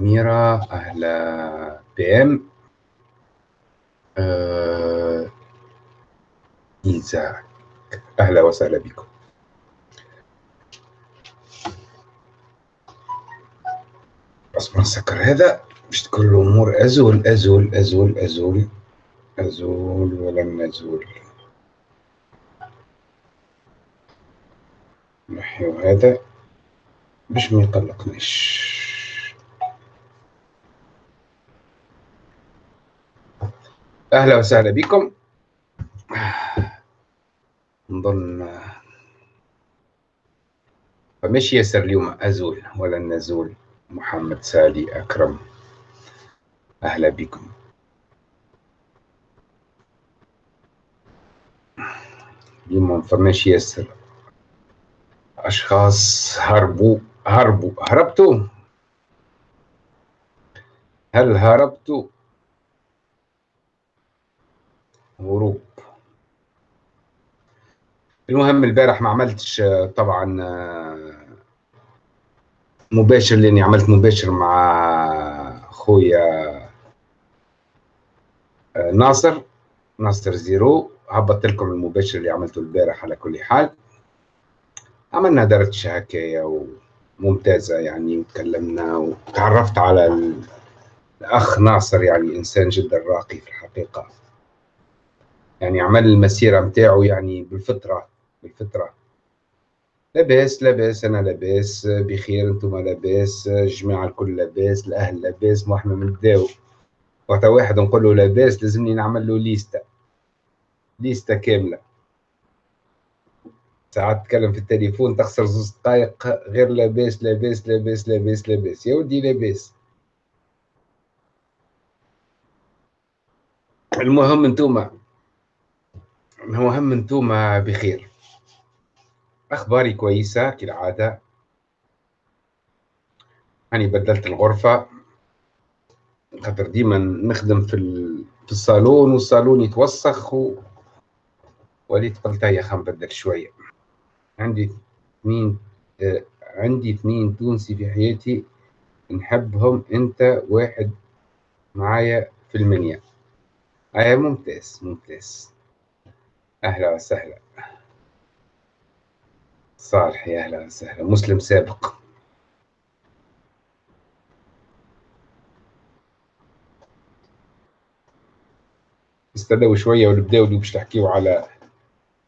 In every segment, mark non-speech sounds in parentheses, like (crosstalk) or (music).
ميرا أهلا بي إم آه، إيزاك. أهلا وسهلا بكم. أصبر نسكر هذا. باش تكون الأمور أزول أزول أزول أزول أزول ولن نزول؟ نحيو هذا. باش ما يقلقنيش. أهلا وسهلا بكم. نظن فمش ياسر اليوم أزول ولا نزول. محمد سالي أكرم أهلا بكم. اليوم ما فماش ياسر أشخاص هربوا هربوا هربتوا. هل هربتوا؟ هروب المهم البارح ما عملتش طبعا مباشر لأني عملت مباشر مع خويا ناصر ناصر زيرو. هبطت لكم المباشر اللي عملته البارح على كل حال. عملنا درجة هكايا وممتازة يعني وتكلمنا وتعرفت على الأخ ناصر يعني إنسان جدا راقي في الحقيقة. يعني عمل المسيرة متاعه يعني بالفطرة بالفطرة. لاباس لاباس أنا لاباس بخير أنتم لاباس الجماعة الكل لاباس الأهل لاباس ما إحنا بنداو وقت واحد نقول له لاباس لازمني نعمل له ليستة. ليستة كاملة. ساعات تتكلم في التليفون تخسر زوز دقايق غير لاباس لاباس لاباس لاباس لاباس. يا ودي لاباس. المهم انتوما المهم انتوما بخير. أخباري كويسة كالعادة. أني بدلت الغرفة. خاطر ديما نخدم في في الصالون والصالون يتوسخ و... وليت قلت يا خم بدل شوية. عندي اثنين آه عندي اثنين تونسي في حياتي. نحبهم أنت واحد معايا في المنيا. آه ممتاز ممتاز. أهلا وسهلا. صالح يا أهلا وسهلا. مسلم سابق. استنوا شوية ونبداو اللي باش تحكيو على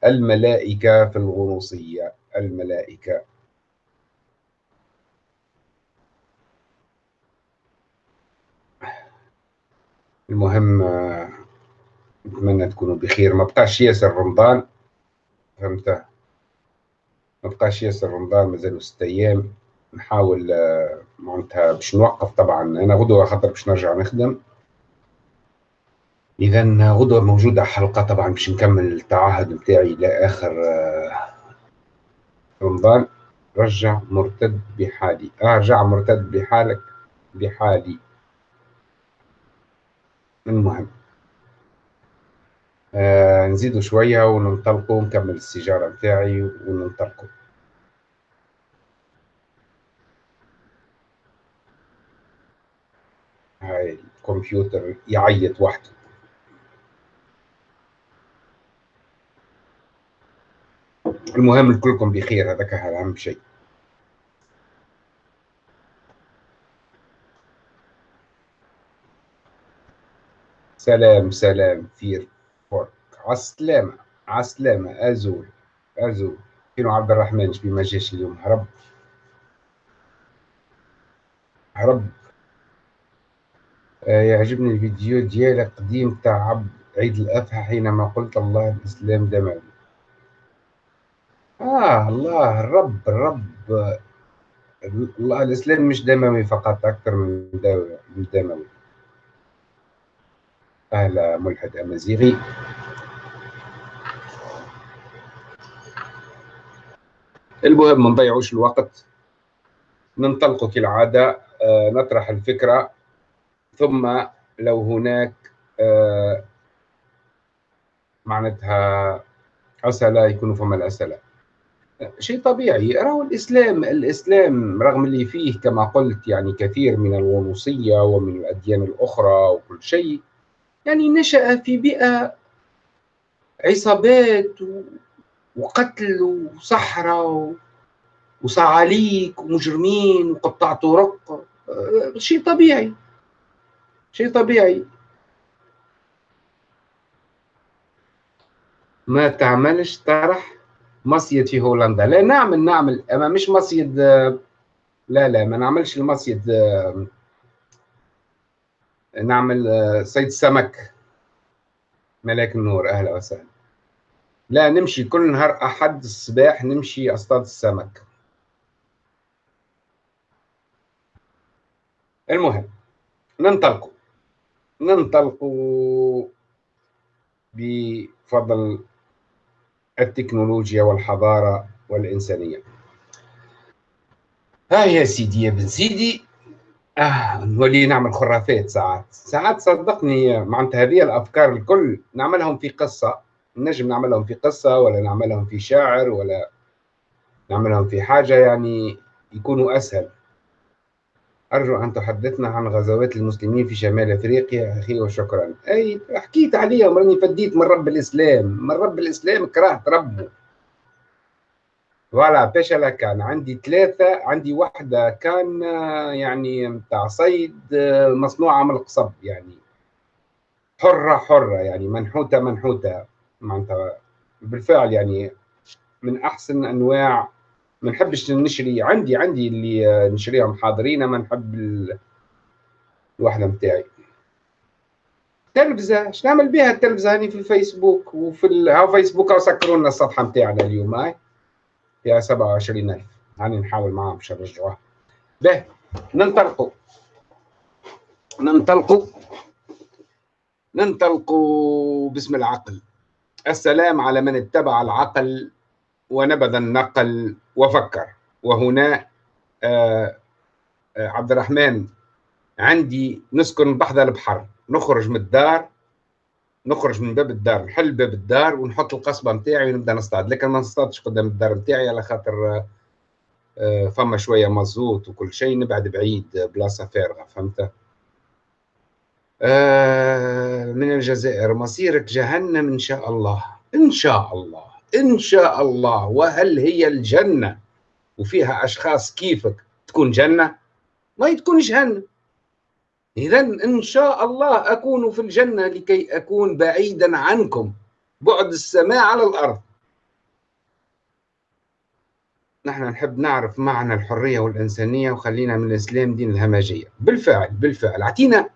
الملائكة في الغنوصية الملائكة. المهم نتمنى تكونوا بخير. ما بقاش ياسر رمضان. فهمت؟ ما بقاش ياسر رمضان مازالوا ست أيام. نحاول معناتها باش نوقف طبعا. أنا غدوة خاطر باش نرجع نخدم. اذا غدوة موجودة حلقة طبعا باش نكمل التعهد نتاعي إلى آخر رمضان. رجع مرتد بحالي. أرجع مرتد بحالك بحالي. المهم. آه نزيدوا شوية وننطلقوا نكمل السيجارة متاعي وننطلقوا. هاي الكمبيوتر يعيط وحده. المهم كلكم بخير هذاك أهم شيء. سلام سلام فير. عالسلامة عالسلامة أزول أزول. فينو عبد الرحمن شبي ما جاش اليوم. هرب. هرب. آه يعجبني الفيديو ديالك قديم تاع عيد الأضحى حينما قلت الله الإسلام دموي آه الله الرب الرب الله الإسلام مش دموي فقط أكثر من دموي. أهلا ملحد أمازيغي. المهم ما نضيعوش الوقت. ننطلق كالعادة آه نطرح الفكرة ثم لو هناك آه معناتها أسئلة يكونوا فما الأسئلة. شيء طبيعي. راهو الإسلام الإسلام رغم اللي فيه كما قلت يعني كثير من الوروثيه ومن الأديان الأخرى وكل شيء يعني نشأ في بيئة عصابات وقتل وصحراء وصعاليك ومجرمين وقطاع طرق شيء طبيعي. شيء طبيعي. ما تعملش طرح مصيد في هولندا. لا نعمل نعمل. أما مش مصيد لا لا ما نعملش المصيد نعمل صيد سمك. ملاك النور أهلا وسهلا. لا نمشي كل نهار أحد الصباح نمشي أصطاد السمك. المهم ننطلقوا. ننطلقوا بفضل التكنولوجيا والحضارة والإنسانية. ها يا سيدي يا بن سيدي. آه نولي نعمل خرافات ساعات ساعات صدقني معناتها هذه الأفكار الكل نعملهم في قصة. نجم نعملهم في قصة ولا نعملهم في شاعر ولا نعملهم في حاجة يعني يكونوا أسهل. أرجو أن تحدثنا عن غزوات المسلمين في شمال أفريقيا أخي وشكرا. أي حكيت عليهم راني فديت من رب الإسلام. من رب الإسلام كرهت ربه. فوالا بيشلا كان عندي ثلاثة. عندي واحدة كان يعني متاع صيد مصنوعة من القصب يعني حرة حرة يعني منحوتة منحوتة. معناتها بالفعل يعني من أحسن أنواع ما نحبش نشري عندي عندي اللي نشريهم حاضرين ما نحب الوحدة نتاعي تلفزة إيش نعمل بها التلفزة هاني في الفيسبوك وفي ال... ها فيسبوك سكروا لنا الصفحة نتاعنا اليوم هاي؟ فيها 27000 هاني نحاول معاهم باش نرجعوها. به ننطلقوا. ننطلقوا. ننطلقوا باسم العقل. السلام على من اتبع العقل ونبذ النقل وفكر. وهنا آه، آه، عبد الرحمن عندي نسكن بحذا البحر. نخرج من الدار نخرج من باب الدار نحل باب الدار ونحط القصبة نتاعي ونبدأ نصطاد. لكن ما نصطادش قدام الدار نتاعي على خاطر آه، فما شوية مزوت وكل شيء نبعد بعيد بلاصة فارغة فهمت؟ من الجزائر مصيرك جهنم إن شاء الله إن شاء الله إن شاء الله. وهل هي الجنة؟ وفيها أشخاص كيفك تكون جنة؟ ما تكونش جهنم. إذا إن شاء الله أكون في الجنة لكي أكون بعيدا عنكم. بعد السماء على الأرض. نحن نحب نعرف معنى الحرية والإنسانية وخلينا من الإسلام دين الهمجية. بالفعل بالفعل. أعطينا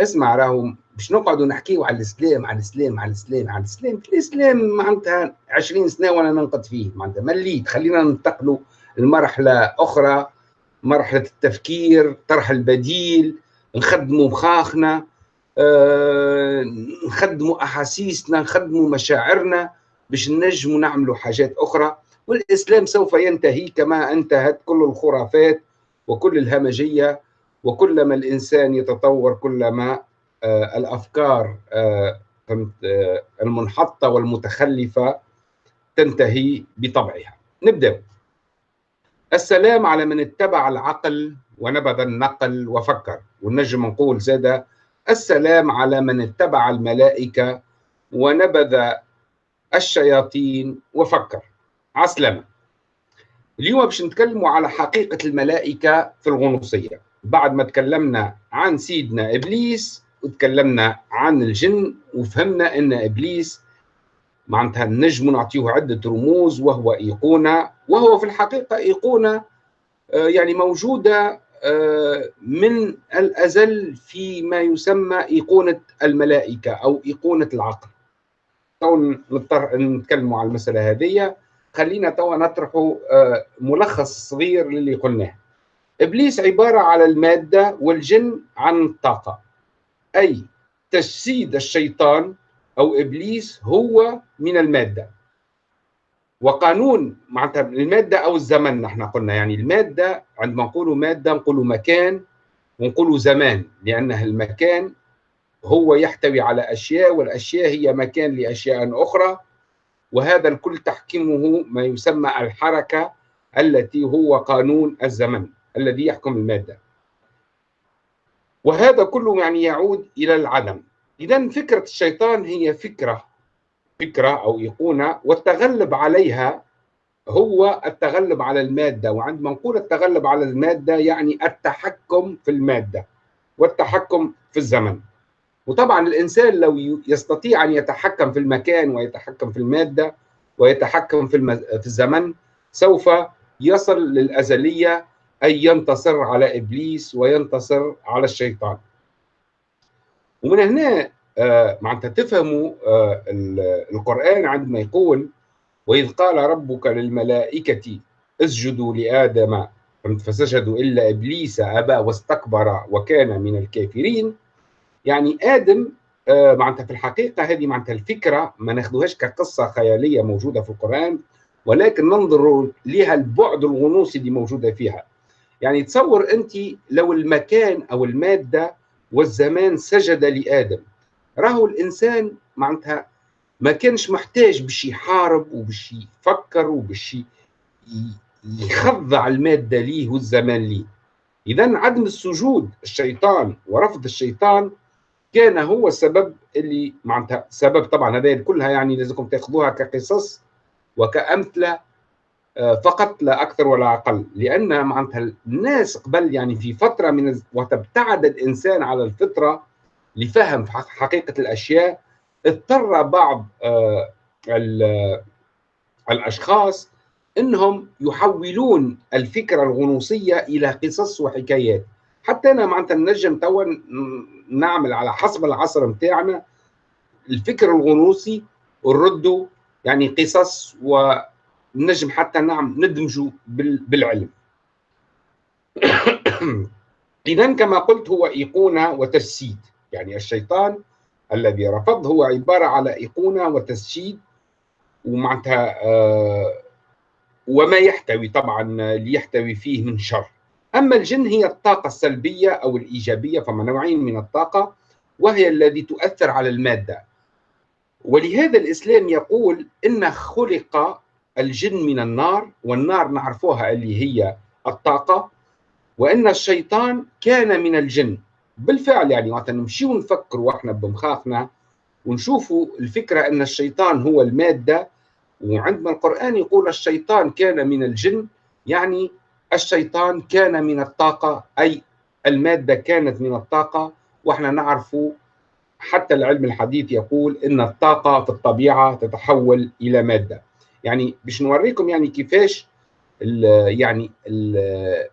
اسمع راهو باش نقعدوا نحكيوا على الاسلام على الاسلام على الاسلام على الاسلام الإسلام معناتها 20 سنة وأنا ننقد فيه. معناتها مليت خلينا ننتقلوا لمرحلة أخرى مرحلة التفكير طرح البديل نخدموا مخاخنا آه، نخدموا أحاسيسنا نخدموا مشاعرنا باش نجموا نعملوا حاجات أخرى. والإسلام سوف ينتهي كما انتهت كل الخرافات وكل الهمجية وكلما الإنسان يتطور كلما الأفكار آه، آه، المنحطة والمتخلفة تنتهي بطبعها. نبدأ. السلام على من اتبع العقل ونبذ النقل وفكر. ونجم نقول زاد السلام على من اتبع الملائكة ونبذ الشياطين وفكر. عسلامة. اليوم باش نتكلموا على حقيقة الملائكة في الغنوصية. بعد ما تكلمنا عن سيدنا إبليس وتكلمنا عن الجن وفهمنا إن إبليس معناتها النجم نعطيه عدة رموز وهو إيقونة وهو في الحقيقة إيقونة آه، يعني موجودة آه، من الأزل في ما يسمى إيقونة الملائكة أو إيقونة العقل. تو نضطر نتكلموا على المسألة هذه خلينا توا نطرحوا آه، ملخص صغير للي قلناه. إبليس عبارة على المادة والجن عن الطاقه. أي تجسيد الشيطان أو إبليس هو من المادة. وقانون معناتها المادة أو الزمن نحن قلنا يعني المادة عندما نقول مادة نقول مكان ونقول زمان لأنه المكان هو يحتوي على أشياء والأشياء هي مكان لأشياء أخرى وهذا الكل تحكمه ما يسمى الحركة التي هو قانون الزمن الذي يحكم المادة. وهذا كله يعني يعود إلى العدم إذا فكرة الشيطان هي فكرة فكرة أو إيقونة والتغلب عليها هو التغلب على المادة وعندما نقول التغلب على المادة يعني التحكم في المادة والتحكم في الزمن وطبعا الإنسان لو يستطيع أن يتحكم في المكان ويتحكم في المادة ويتحكم في. في الزمن سوف يصل للأزلية أي ينتصر على إبليس وينتصر على الشيطان. ومن هنا آه معناتها تفهموا آه القرآن عندما يقول وإذ قال ربك للملائكة اسجدوا لآدم فسجدوا إلا إبليس أبى واستكبر وكان من الكافرين. يعني آدم آه معناتها في الحقيقة هذه معناتها الفكرة ما ناخذوهاش كقصة خيالية موجودة في القرآن ولكن ننظر لها البعد الغنوصي اللي موجودة فيها. يعني تصور أنت لو المكان أو المادة والزمان سجد لآدم. راهو الإنسان معناتها ما كانش محتاج باش يحارب وباش يفكر وباش يخضع المادة ليه والزمان ليه. اذا عدم السجود الشيطان ورفض الشيطان كان هو السبب اللي معناتها سبب طبعا هذه كلها يعني لازمكم تأخذوها كقصص وكأمثلة فقط لا أكثر ولا أقل لأن معناتها الناس قبل يعني في فترة من وتبتعد الإنسان على الفطرة لفهم حقيقة الأشياء اضطر بعض الأشخاص إنهم يحولون الفكرة الغنوصية إلى قصص وحكايات. حتى أنا معناتها نجم توا نعمل على حسب العصر بتاعنا الفكر الغنوصي ونرده يعني قصص ونجم حتى نعم ندمجه بالعلم. (coughs) اذا كما قلت هو إيقونة وتجسيد. يعني الشيطان الذي رفض هو عبارة على إيقونة وتسجيل ومعناتها آه وما يحتوي طبعا ليحتوي فيه من شر. أما الجن هي الطاقة السلبية أو الإيجابية فما نوعين من الطاقة وهي التي تؤثر على المادة. ولهذا الإسلام يقول إن خلق الجن من النار والنار نعرفوها اللي هي الطاقة. وإن الشيطان كان من الجن. بالفعل يعني وقت نمشيو نفكر وإحنا بمخاخنا ونشوفوا الفكرة إن الشيطان هو المادة. وعندما القرآن يقول الشيطان كان من الجن يعني الشيطان كان من الطاقة أي المادة كانت من الطاقة. وإحنا نعرف حتى العلم الحديث يقول إن الطاقة في الطبيعة تتحول إلى مادة. يعني باش نوريكم يعني كيفاش ال يعني ال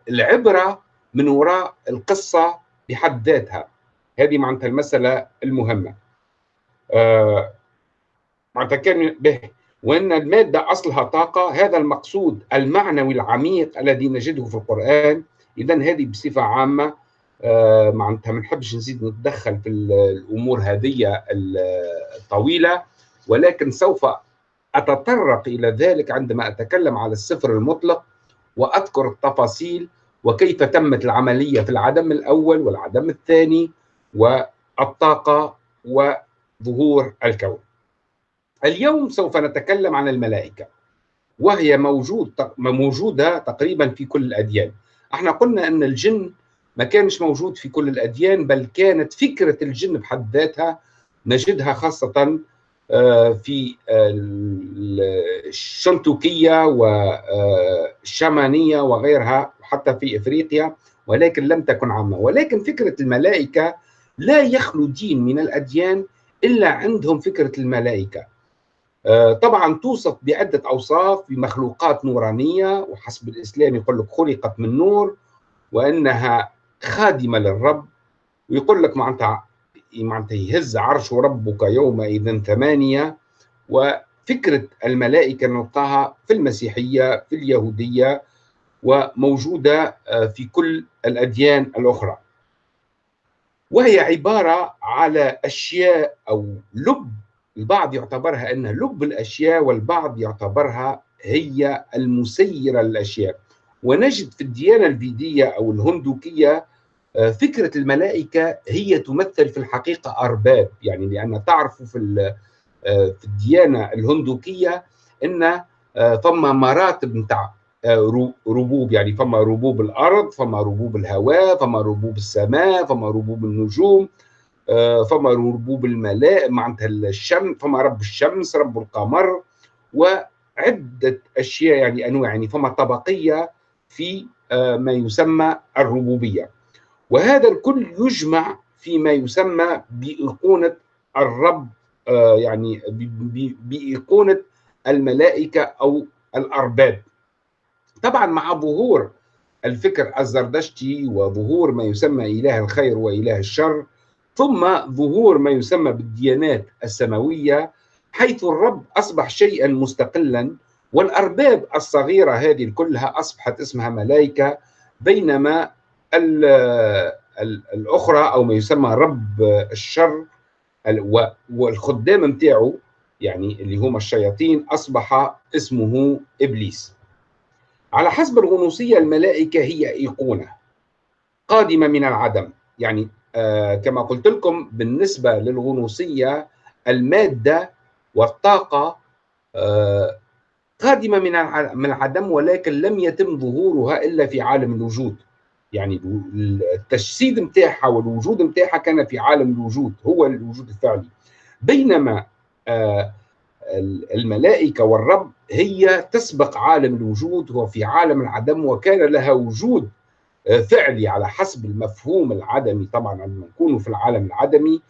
العبرة من وراء القصة بحد ذاتها. هذه معناتها المسألة المهمة. آه معناتها كان به. وأن المادة أصلها طاقة هذا المقصود المعنوي العميق الذي نجده في القرآن. إذا هذه بصفة عامة آه معناتها ما نحبش نزيد نتدخل في الأمور هذه الطويلة. ولكن سوف أتطرق إلى ذلك عندما أتكلم على السفر المطلق وأذكر التفاصيل وكيف تمت العملية في العدم الأول والعدم الثاني والطاقة وظهور الكون. اليوم سوف نتكلم عن الملائكة وهي موجود موجودة تقريبا في كل الأديان. إحنا قلنا أن الجن ما كانش موجود في كل الأديان بل كانت فكرة الجن بحد ذاتها نجدها خاصة في الشنتوكية والشمانية وغيرها حتى في إفريقيا ولكن لم تكن عامة. ولكن فكرة الملائكة لا يخلو دين من الأديان إلا عندهم فكرة الملائكة. طبعا توصف بعدة أوصاف بمخلوقات نورانية وحسب الإسلام يقول لك خلقت من نور وأنها خادمة للرب ويقول لك معناتها يهز عرش ربك يومئذ ثمانية وفكرة الملائكة نلقاها في المسيحية في اليهودية وموجودة في كل الأديان الأخرى. وهي عبارة على أشياء أو لب البعض يعتبرها انها لب الأشياء والبعض يعتبرها هي المسيرة للأشياء. ونجد في الديانة الفيدية أو الهندوكية فكرة الملائكة هي تمثل في الحقيقة أرباب يعني لأن تعرفوا في في الديانة الهندوكية إن ثم مراتب نتاع ربوب يعني فما ربوب الأرض فما ربوب الهواء فما ربوب السماء فما ربوب النجوم فما ربوب الملاء معناتها الشمس فما رب الشمس رب القمر وعدة أشياء يعني أنواع يعني فما طبقية في ما يسمى الربوبية. وهذا الكل يجمع فيما يسمى بإيقونة الرب يعني بإيقونة الملائكة أو الأرباب. طبعا مع ظهور الفكر الزردشتي وظهور ما يسمى إله الخير وإله الشر ثم ظهور ما يسمى بالديانات السماوية حيث الرب أصبح شيئا مستقلا والأرباب الصغيرة هذه كلها أصبحت اسمها ملائكة بينما الأخرى أو ما يسمى رب الشر والخدام نتاعو يعني اللي هم الشياطين أصبح اسمه إبليس. على حسب الغنوصية الملائكة هي إيقونة قادمة من العدم. يعني آه كما قلت لكم بالنسبة للغنوصية المادة والطاقة آه قادمة من العدم ولكن لم يتم ظهورها إلا في عالم الوجود. يعني التجسيد نتاعها والوجود نتاعها كان في عالم الوجود هو الوجود الفعلي بينما آه الملائكة والرب هي تسبق عالم الوجود هو في عالم العدم وكان لها وجود فعلي على حسب المفهوم العدمي. طبعا عندما نكون في العالم العدمي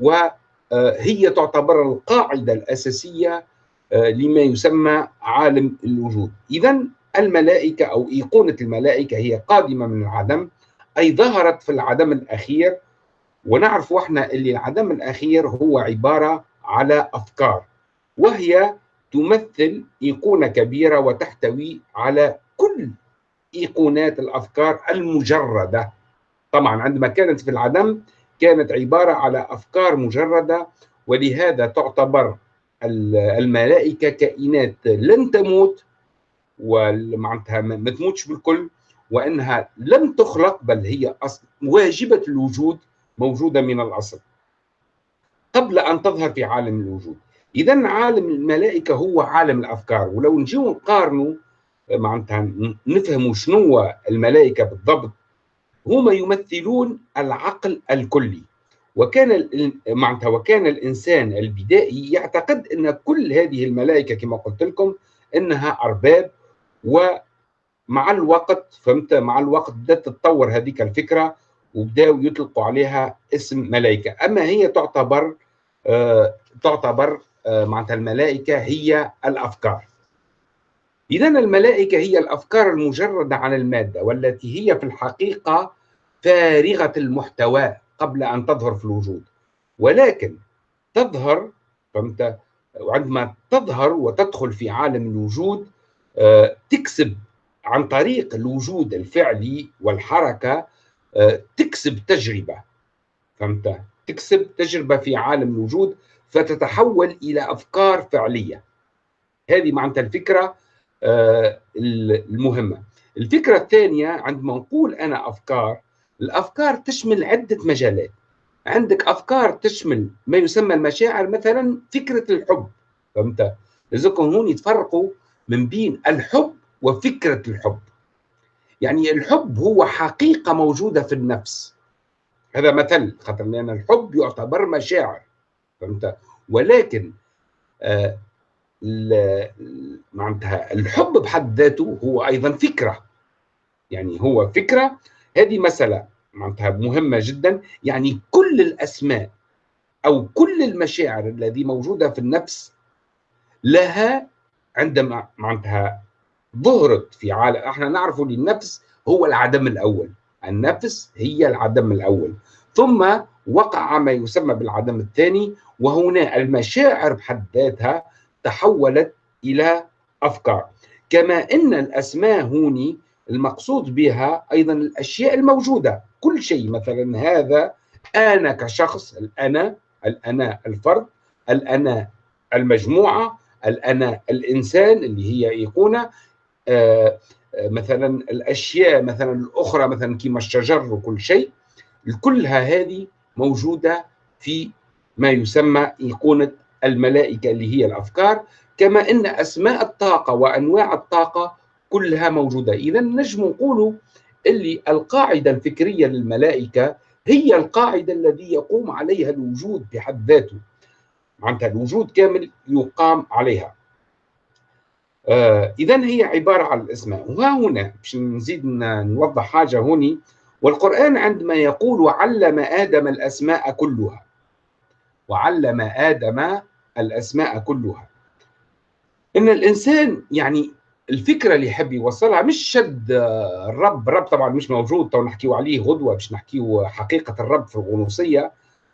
وهي تعتبر القاعدة الأساسية لما يسمى عالم الوجود. اذا الملائكة أو إيقونة الملائكة هي قادمة من العدم أي ظهرت في العدم الأخير. ونعرف إحنا اللي العدم الأخير هو عبارة على أفكار وهي تمثل إيقونة كبيرة وتحتوي على كل إيقونات الأفكار المجردة. طبعا عندما كانت في العدم كانت عبارة على أفكار مجردة ولهذا تعتبر الملائكة كائنات لن تموت ومعناتها ما تموتش بالكل وإنها لم تخلق بل هي أصل واجبة الوجود موجودة من الأصل قبل أن تظهر في عالم الوجود. اذا عالم الملائكة هو عالم الأفكار ولو نجيو نقارنوا معناتها نفهموا شنو الملائكة بالضبط هما يمثلون العقل الكلي. وكان معناتها وكان الإنسان البدائي يعتقد إن كل هذه الملائكة كما قلت لكم إنها أرباب ومع الوقت فهمت؟ مع الوقت بدأت تتطور هذيك الفكرة وبداوا يطلقوا عليها اسم ملائكه أما هي تعتبر آه تعتبر آه معناتها الملائكة هي الأفكار. اذا الملائكة هي الأفكار المجردة عن المادة والتي هي في الحقيقة فارغة المحتوى قبل أن تظهر في الوجود. ولكن تظهر فهمت؟ وعندما تظهر وتدخل في عالم الوجود تكسب عن طريق الوجود الفعلي والحركة تكسب تجربة. فهمت؟ تكسب تجربة في عالم الوجود فتتحول إلى أفكار فعلية. هذه معناتها الفكرة المهمة. الفكرة الثانية عندما نقول أنا أفكار الأفكار تشمل عدة مجالات. عندك أفكار تشمل ما يسمى المشاعر مثلا فكرة الحب. فهمت؟ لازمكم هون يتفرقوا من بين الحب وفكرة الحب. يعني الحب هو حقيقة موجودة في النفس. هذا مثل خاطر لأن الحب يعتبر مشاعر فهمت؟ ولكن آه معناتها الحب بحد ذاته هو أيضا فكرة. يعني هو فكرة. هذه مسألة معناتها مهمة جدا. يعني كل الأسماء أو كل المشاعر التي موجودة في النفس لها عندما معناتها ظهرت في عالم إحنا نعرف ان النفس هو العدم الأول. النفس هي العدم الأول. ثم وقع ما يسمى بالعدم الثاني وهنا المشاعر بحد ذاتها تحولت إلى أفكار. كما إن الأسماء هوني المقصود بها أيضا الأشياء الموجودة. كل شيء مثلا هذا أنا كشخص الأنا الأنا الفرد الأنا المجموعة الأنا الإنسان اللي هي ايقونه آه مثلا الأشياء مثلا الأخرى مثلا كما الشجر وكل شيء كلها هذه موجودة في ما يسمى ايقونه الملائكة اللي هي الأفكار كما أن أسماء الطاقة وأنواع الطاقة كلها موجودة. إذا نجم نقول اللي القاعدة الفكرية للملائكة هي القاعدة الذي يقوم عليها الوجود بحد ذاته. معناتها الوجود كامل يقام عليها. آه إذا هي عبارة عن الأسماء. وها هنا باش نزيد نوضح حاجة هوني والقرآن عندما يقول وعلم آدم الأسماء كلها. وعلم آدم الأسماء كلها. إن الإنسان يعني الفكرة اللي يحب يوصلها مش شد الرب الرب طبعا مش موجود تو نحكيو عليه غدوة باش نحكيو حقيقة الرب في الغنوصية.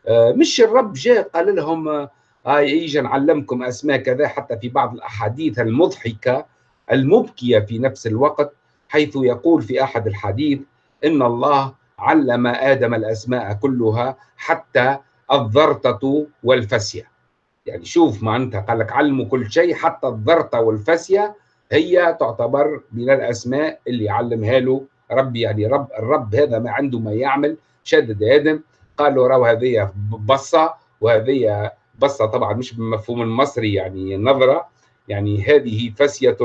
آه، مش الرب جاء قال لهم هاي يجي نعلمكم أسماء كذا حتى في بعض الأحاديث المضحكة المبكية في نفس الوقت حيث يقول في أحد الحديث إن الله علم آدم الأسماء كلها حتى الضرطة والفسية. يعني شوف أنت قال لك علموا كل شيء حتى الضرطة والفسية هي تعتبر من الأسماء اللي علمها له ربي يعني رب الرب هذا ما عنده ما يعمل شدد آدم قال له راهو هذه بصة وهذه بصة طبعا مش بالمفهوم المصري يعني نظرة يعني هذه فسية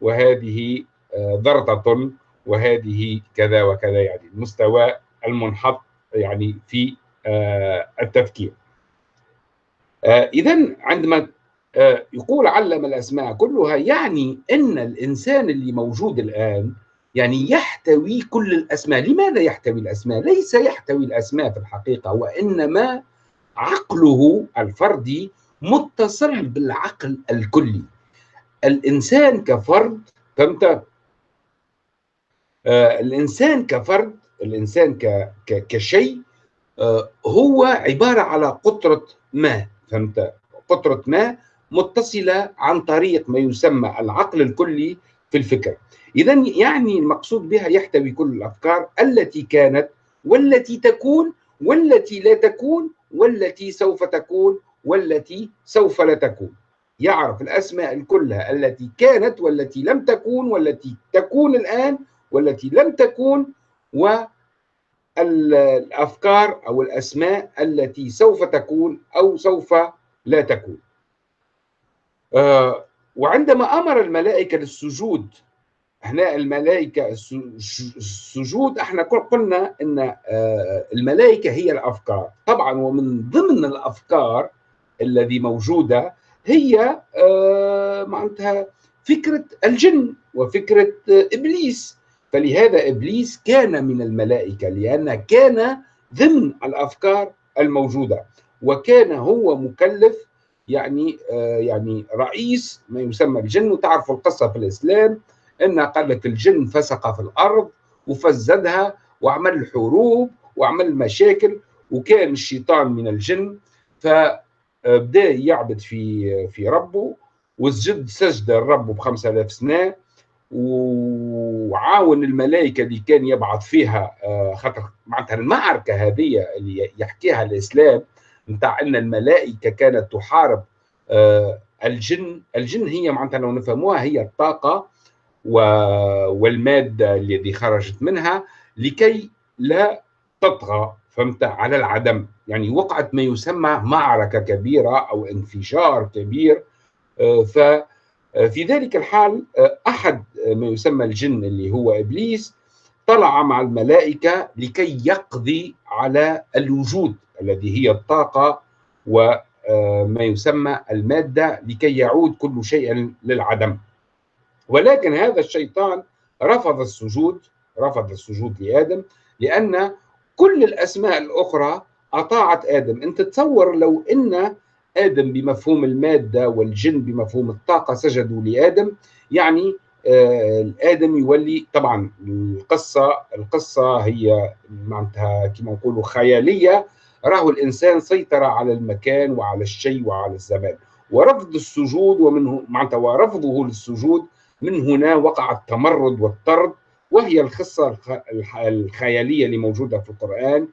وهذه آه، ضرطة وهذه كذا وكذا يعني المستوى المنحط يعني في آه، التفكير آه، إذا عندما يقول علم الأسماء كلها يعني أن الإنسان اللي موجود الآن يعني يحتوي كل الأسماء لماذا يحتوي الأسماء؟ ليس يحتوي الأسماء في الحقيقة وإنما عقله الفردي متصل بالعقل الكلي الإنسان كفرد فهمت؟ آه الإنسان كفرد الإنسان ك... ك... كشيء آه هو عبارة على قطرة ما فهمت؟ قطرة ما متصلة عن طريق ما يسمى العقل الكلي في الفكر إذا يعني المقصود بها يحتوي كل الأفكار التي كانت والتي تكون والتي لا تكون والتي سوف تكون والتي سوف لا تكون. يعرف الأسماء كلها التي كانت والتي لم تكون والتي تكون الآن والتي لم تكون والأفكار أو الأسماء التي سوف تكون أو سوف لا تكون. آه، وعندما أمر الملائكة للسجود هنا الملائكة السجود إحنا قلنا إن آه، الملائكة هي الأفكار. طبعا ومن ضمن الأفكار الذي موجودة هي آه، معناتها فكرة الجن وفكرة إبليس. فلهذا إبليس كان من الملائكة لأن كان ضمن الأفكار الموجودة. وكان هو مكلف يعني آه يعني رئيس ما يسمى الجن وتعرفوا القصة في الإسلام؟ إن قال لك الجن فسق في الأرض وفزدها وعمل حروب وعمل مشاكل وكان الشيطان من الجن فبدأ يعبد في في ربه وسجد سجدة الرب ب 5000 سنة وعاون الملائكة اللي كان يبعث فيها آه، خاطر معناتها المعركة هذه اللي يحكيها الإسلام نتاع إن الملائكة كانت تحارب آه، الجن. الجن هي معناتها لو نفهموها هي الطاقة والمادة الذي خرجت منها لكي لا تطغى فهمت؟ على العدم. يعني وقعت ما يسمى معركة كبيرة أو انفجار كبير. آه، ففي ذلك الحال آه، أحد ما يسمى الجن اللي هو إبليس طلع مع الملائكة لكي يقضي على الوجود الذي هي الطاقة وما آه، يسمى المادة لكي يعود كل شيء للعدم. ولكن هذا الشيطان رفض السجود رفض السجود لآدم لأن كل الأسماء الأخرى أطاعت آدم. أنت تصور لو أن آدم بمفهوم المادة والجن بمفهوم الطاقة سجدوا لآدم يعني آه آدم يولي طبعا القصة القصة هي معناتها كما نقولوا خيالية. راهو الإنسان سيطر على المكان وعلى الشيء وعلى الزمان. ورفض السجود ومن معناتها ورفضه للسجود من هنا وقع التمرد والطرد وهي القصة الخيالية اللي موجودة في القرآن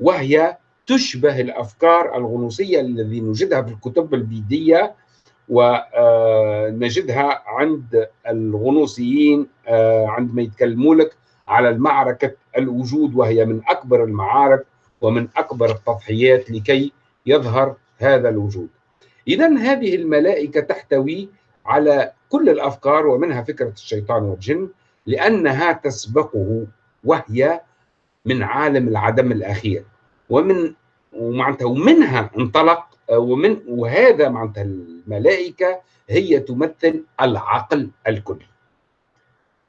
وهي تشبه الأفكار الغنوصية الذي نجدها في الكتب البيديه ونجدها عند الغنوصيين آه، عندما يتكلموا لك على المعركة الوجود وهي من أكبر المعارك ومن أكبر التضحيات لكي يظهر هذا الوجود. إذا هذه الملائكة تحتوي على كل الأفكار ومنها فكرة الشيطان والجن لأنها تسبقه وهي من عالم العدم الأخير. ومن ومعناتها ومنها انطلق ومن وهذا معناتها الملائكة هي تمثل العقل الكلي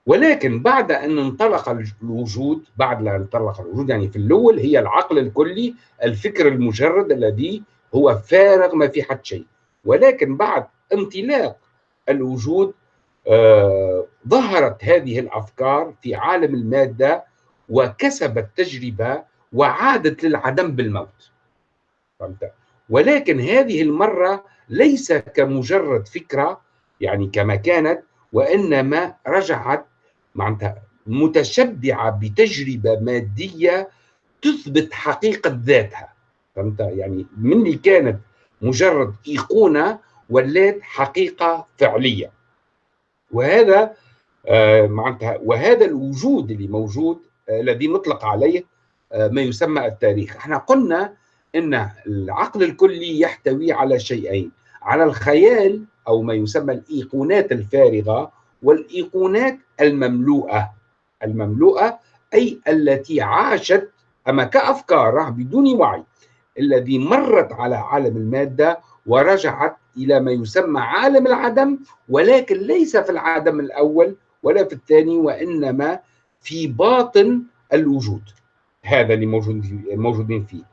ولكن بعد أن انطلق الوجود بعد أن انطلق الوجود يعني في الأول هي العقل الكلي الفكر المجرد الذي هو فارغ ما في حد شيء. ولكن بعد انطلاق الوجود آه ظهرت هذه الأفكار في عالم المادة وكسبت تجربة وعادت للعدم بالموت. فهمت؟ ولكن هذه المرة ليس كمجرد فكرة يعني كما كانت وإنما رجعت معناتها متشبعة بتجربة مادية تثبت حقيقة ذاتها. فهمت؟ يعني من اللي كانت مجرد إيقونة ولات حقيقة فعلية. وهذا آه معناتها وهذا الوجود اللي موجود آه الذي نطلق عليه آه ما يسمى التاريخ. إحنا قلنا إن العقل الكلي يحتوي على شيئين على الخيال أو ما يسمى الإيقونات الفارغة والإيقونات المملوءة. المملوءة أي التي عاشت أما كأفكار بدون وعي الذي مرت على عالم المادة ورجعت إلى ما يسمى عالم العدم ولكن ليس في العدم الأول ولا في الثاني وإنما في باطن الوجود. هذا اللي موجود موجودين فيه.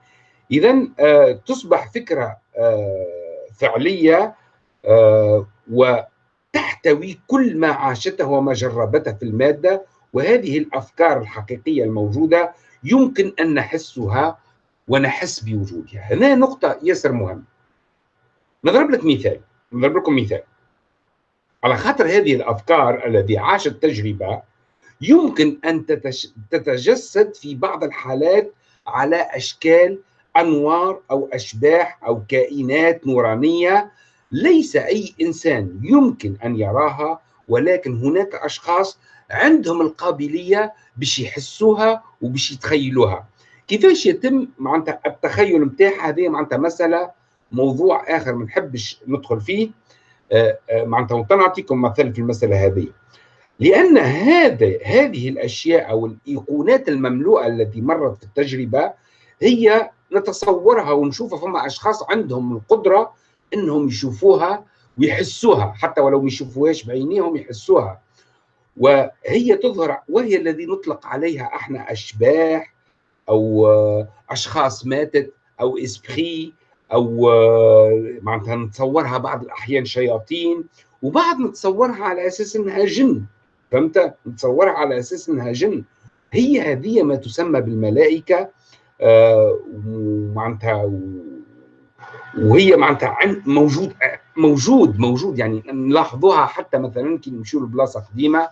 اذا آه تصبح فكرة آه فعلية آه وتحتوي كل ما عاشته وما جربته في المادة وهذه الأفكار الحقيقية الموجودة يمكن أن نحسها ونحس بوجودها. هنا نقطة ياسر مهمه نضرب لك مثال. نضرب لكم مثال. على خاطر هذه الأفكار التي عاشت تجربه يمكن أن تتجسد في بعض الحالات على أشكال أنوار أو أشباح أو كائنات نورانية ليس أي إنسان يمكن أن يراها ولكن هناك أشخاص عندهم القابلية باش يحسوها وباش يتخيلوها. كيفاش يتم معناتها التخيل نتاعها هذه معناتها مسألة موضوع آخر ما نحبش ندخل فيه معناتها نعطيكم مثل في المسألة هذه. لأن هذا هذه الأشياء أو الإيقونات المملوءة التي مرت في التجربة هي نتصورها ونشوفها فما أشخاص عندهم القدرة إنهم يشوفوها ويحسوها حتى ولو ما يشوفوهاش بعينيهم يحسوها. وهي تظهر وهي الذي نطلق عليها إحنا أشباح أو أشخاص ماتت أو اسبري أو معناتها نتصورها بعض الأحيان شياطين وبعض نتصورها على أساس إنها جن. فهمت؟ نتصورها على أساس إنها جن. هي هذه ما تسمى بالملائكة آه معناتها وهي معناتها موجود موجود موجود. يعني نلاحظوها حتى مثلا كي نمشيو لبلاصة قديمة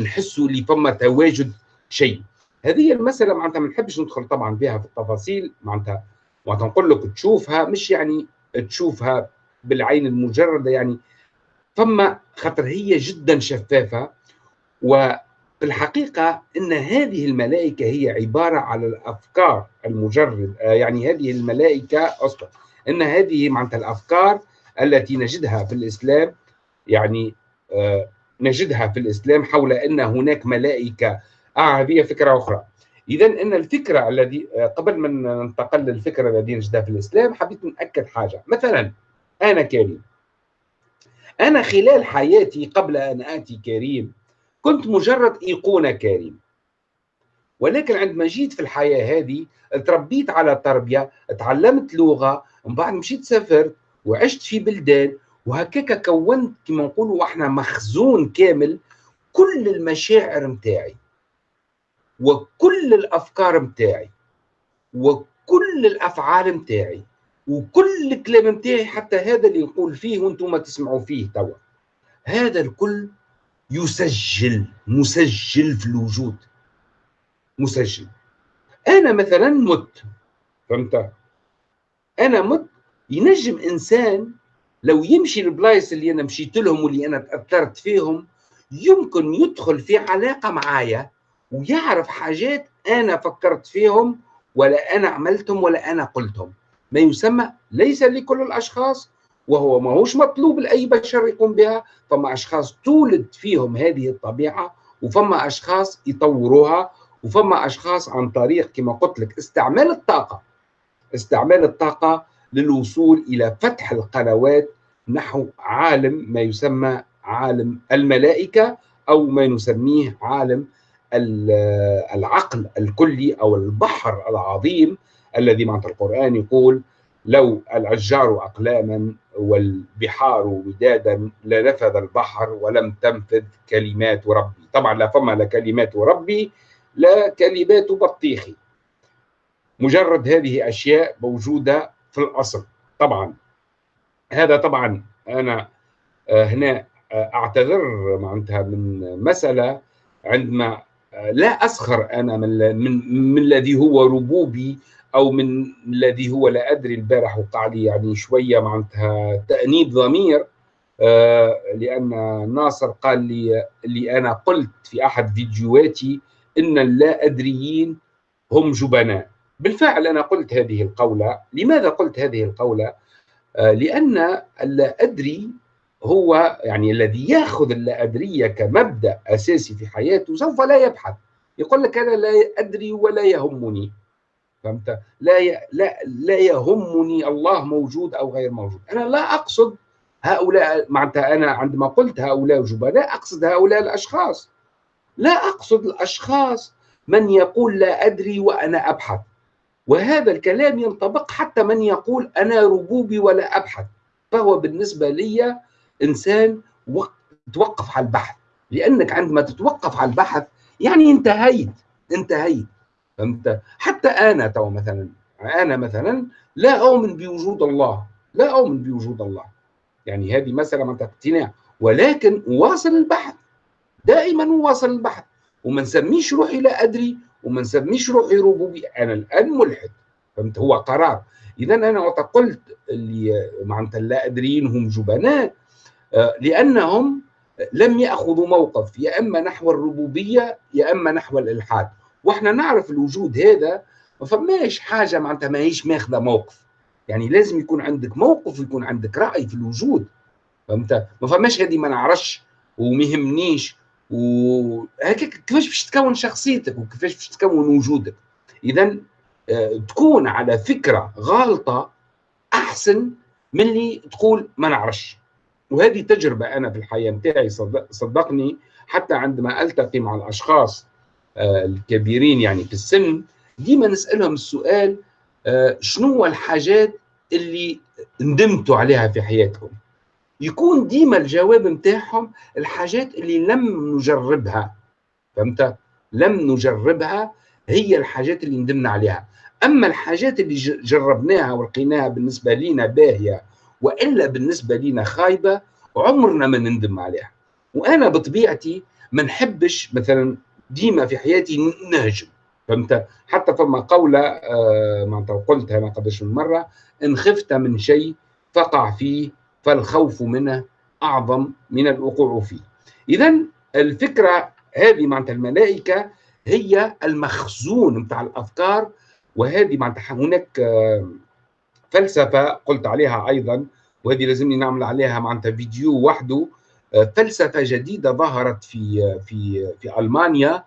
نحسوا اللي فما تواجد شيء. هذه المسألة معناتها ما نحبش ندخل طبعا بها في التفاصيل. معناتها معناتها نقول لك تشوفها مش يعني تشوفها بالعين المجردة يعني. فما خاطر هي جدا شفافة وفي الحقيقة إن هذه الملائكة هي عبارة على الأفكار المجرد يعني هذه الملائكة أصلا إن هذه معناتها الأفكار التي نجدها في الإسلام يعني آه نجدها في الإسلام حول إن هناك ملائكة آه هذه فكرة أخرى. اذا إن الفكرة الذي قبل ما ننتقل للفكره التي نجدها في الإسلام حبيت نأكد حاجة. مثلا أنا كريم. أنا خلال حياتي قبل أن آتي كريم كنت مجرد إيقونة كريم. ولكن عندما جيت في الحياة هذه تربيت على تربية تعلمت لغة ومن بعد مشيت سافرت وعشت في بلدان وهكاك كونت كما نقولوا إحنا مخزون كامل كل المشاعر متاعي. وكل الأفكار متاعي وكل الأفعال متاعي وكل الكلام متاعي حتى هذا اللي نقول فيه وأنتم تسمعوا فيه توا. هذا الكل يسجل مسجل في الوجود. مسجل. أنا مثلا مت فهمت؟ أنا مت ينجم إنسان لو يمشي البلايص اللي أنا مشيت لهم واللي أنا تأثرت فيهم يمكن يدخل في علاقة معايا ويعرف حاجات أنا فكرت فيهم ولا أنا عملتهم ولا أنا قلتهم. ما يسمى ليس لكل الأشخاص وهو ما هوش مطلوب لأي بشر يقوم بها. فما أشخاص تولد فيهم هذه الطبيعة وفما أشخاص يطوروها وفما أشخاص عن طريق كما قلت لك استعمال الطاقة. استعمال الطاقة للوصول إلى فتح القنوات نحو عالم ما يسمى عالم الملائكة أو ما نسميه عالم العقل الكلي أو البحر العظيم الذي معنى القرآن يقول لو الأشجار أقلاما والبحار ودادا لنفذ البحر ولم تنفذ كلمات ربي. طبعا لا فما لا كلمات ربي لا كلمات بطيخي مجرد هذه أشياء موجودة في الأصل. طبعا هذا طبعا أنا آه، هنا آه، أعتذر معناتها من مسألة عندما لا اسخر أنا من من, من الذي هو ربوبي أو من الذي هو لا أدري البارح وقع لي يعني شوية معناتها تأنيب ضمير. لأن ناصر قال لي اللي أنا قلت في أحد فيديوهاتي إن اللا ادريين هم جبناء. بالفعل أنا قلت هذه القولة. لماذا قلت هذه القولة؟ لأن اللا ادري هو يعني الذي ياخذ اللا ادريه كمبدأ أساسي في حياته سوف لا يبحث. يقول لك أنا لا أدري ولا يهمني. فهمت؟ لا ي... لا لا يهمني الله موجود أو غير موجود. أنا لا أقصد هؤلاء معناتها أنا عندما قلت هؤلاء جبناء أقصد هؤلاء الأشخاص. لا أقصد الأشخاص من يقول لا أدري وأنا أبحث. وهذا الكلام ينطبق حتى من يقول أنا ربوبي ولا أبحث. فهو بالنسبة لي إنسان توقف على البحث. لأنك عندما تتوقف على البحث يعني انتهيت انتهيت. فهمت؟ حتى أنا تو مثلا أنا مثلا لا أؤمن بوجود الله لا أؤمن بوجود الله. يعني هذه مسألة من اقتناع ولكن أواصل البحث. دائما أواصل البحث. وما نسميش روحي لا أدري وما نسميش روحي ربوبي أنا الآن ملحد. فهمت؟ هو قرار. اذا أنا وقت قلت اللي معناتها لا أدريين هم جبناء. آه، لأنهم لم يأخذوا موقف يا إما نحو الربوبية يا إما نحو الإلحاد. وإحنا نعرف الوجود هذا ما فماش حاجة معناتها ماهيش ماخذة موقف. يعني لازم يكون عندك موقف ويكون عندك رأي في الوجود. فهمت؟ ما فماش هذه ما نعرفش وما يهمنيش وهيك كيفاش باش تكون شخصيتك وكيفاش باش تكون وجودك. اذا آه، تكون على فكرة غالطة أحسن من اللي تقول ما نعرفش. وهذه تجربة أنا في الحياة نتاعي صدقني حتى عندما ألتقي مع الأشخاص آه، الكبيرين يعني في السن ديما نسألهم السؤال آه، شنو الحاجات اللي ندمتوا عليها في حياتكم؟ يكون ديما الجواب نتاعهم الحاجات اللي لم نجربها فهمت؟ لم نجربها هي الحاجات اللي ندمنا عليها. أما الحاجات اللي جربناها ولقيناها بالنسبة لنا باهية وإلا بالنسبة لنا خايبة عمرنا ما نندم عليها. وأنا بطبيعتي ما نحبش مثلا ديما في حياتي نهجم فهمت؟ حتى فما قولة آه ما قلتها ما قدرش من مرة إن خفت من شيء فقع فيه فالخوف منه أعظم من الوقوع فيه. إذا الفكرة هذه معناتها الملائكة هي المخزون بتاع الأفكار وهذه معناتها هناك آه فلسفة قلت عليها أيضا وهذه لازمني نعمل عليها معناتها فيديو وحده. آه، فلسفة جديدة ظهرت في في في ألمانيا.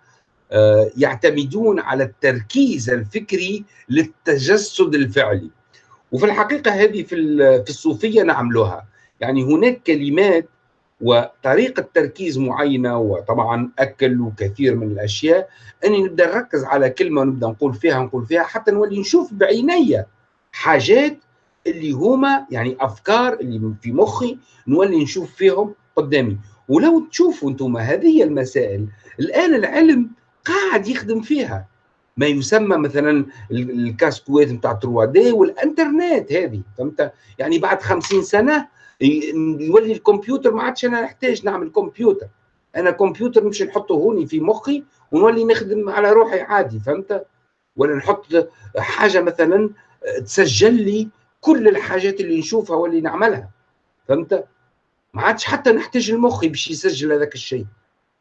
آه، يعتمدون على التركيز الفكري للتجسد الفعلي. وفي الحقيقة هذه في في الصوفية نعملها يعني هناك كلمات وطريقة تركيز معينة وطبعا أكل وكثير من الأشياء أني نبدأ نركز على كلمة ونبدأ نقول فيها نقول فيها حتى نولي نشوف بعيني حاجات اللي هما يعني أفكار اللي في مخي نولي نشوف فيهم قدامي. ولو تشوفوا أنتم هذه المسائل الآن العلم قاعد يخدم فيها. ما يسمى مثلا الكاسكويت نتاع 3 دي والإنترنت هذه فهمت؟ يعني بعد خمسين سنة يولي الكمبيوتر ما عادش أنا نحتاج نعمل كمبيوتر. أنا كمبيوتر مش نحطه هوني في مخي ونولي نخدم على روحي عادي فهمت؟ ولا نحط حاجة مثلا تسجل لي كل الحاجات اللي نشوفها واللي نعملها فهمت؟ ما عادش حتى نحتاج المخ باش يسجل هذاك الشيء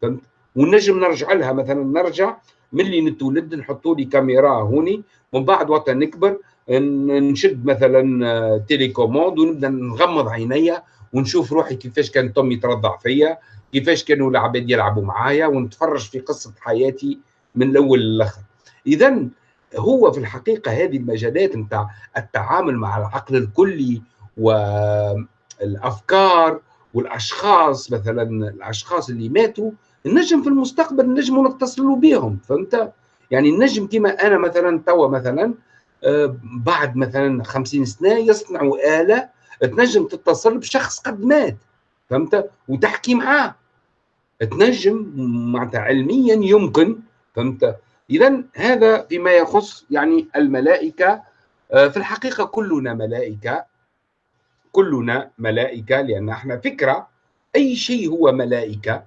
فهمت؟ ونجم نرجع لها مثلا نرجع ملي نتولد نحطوا لي كاميرا هوني ومن بعد وقت نكبر نشد مثلا تيليكوموند ونبدأ نغمض عيني ونشوف روحي كيفاش كان توم يترضع فيا كيفاش كانوا العباد يلعبوا معايا ونتفرج في قصة حياتي من الأول للآخر. اذا هو في الحقيقة هذه المجالات نتاع التعامل مع العقل الكلي والافكار والأشخاص مثلا الأشخاص اللي ماتوا النجم في المستقبل نجم نتصلوا بهم فهمت؟ يعني النجم كما أنا مثلا توا مثلا آه، بعد مثلا خمسين سنة يصنعوا آلة تنجم تتصل بشخص قد مات فهمت؟ وتحكي معاه. تنجم معناتها علميا يمكن فهمت؟ اذا هذا فيما يخص يعني الملائكة آه، في الحقيقة كلنا ملائكة كلنا ملائكة لأن إحنا فكرة. أي شيء هو ملائكة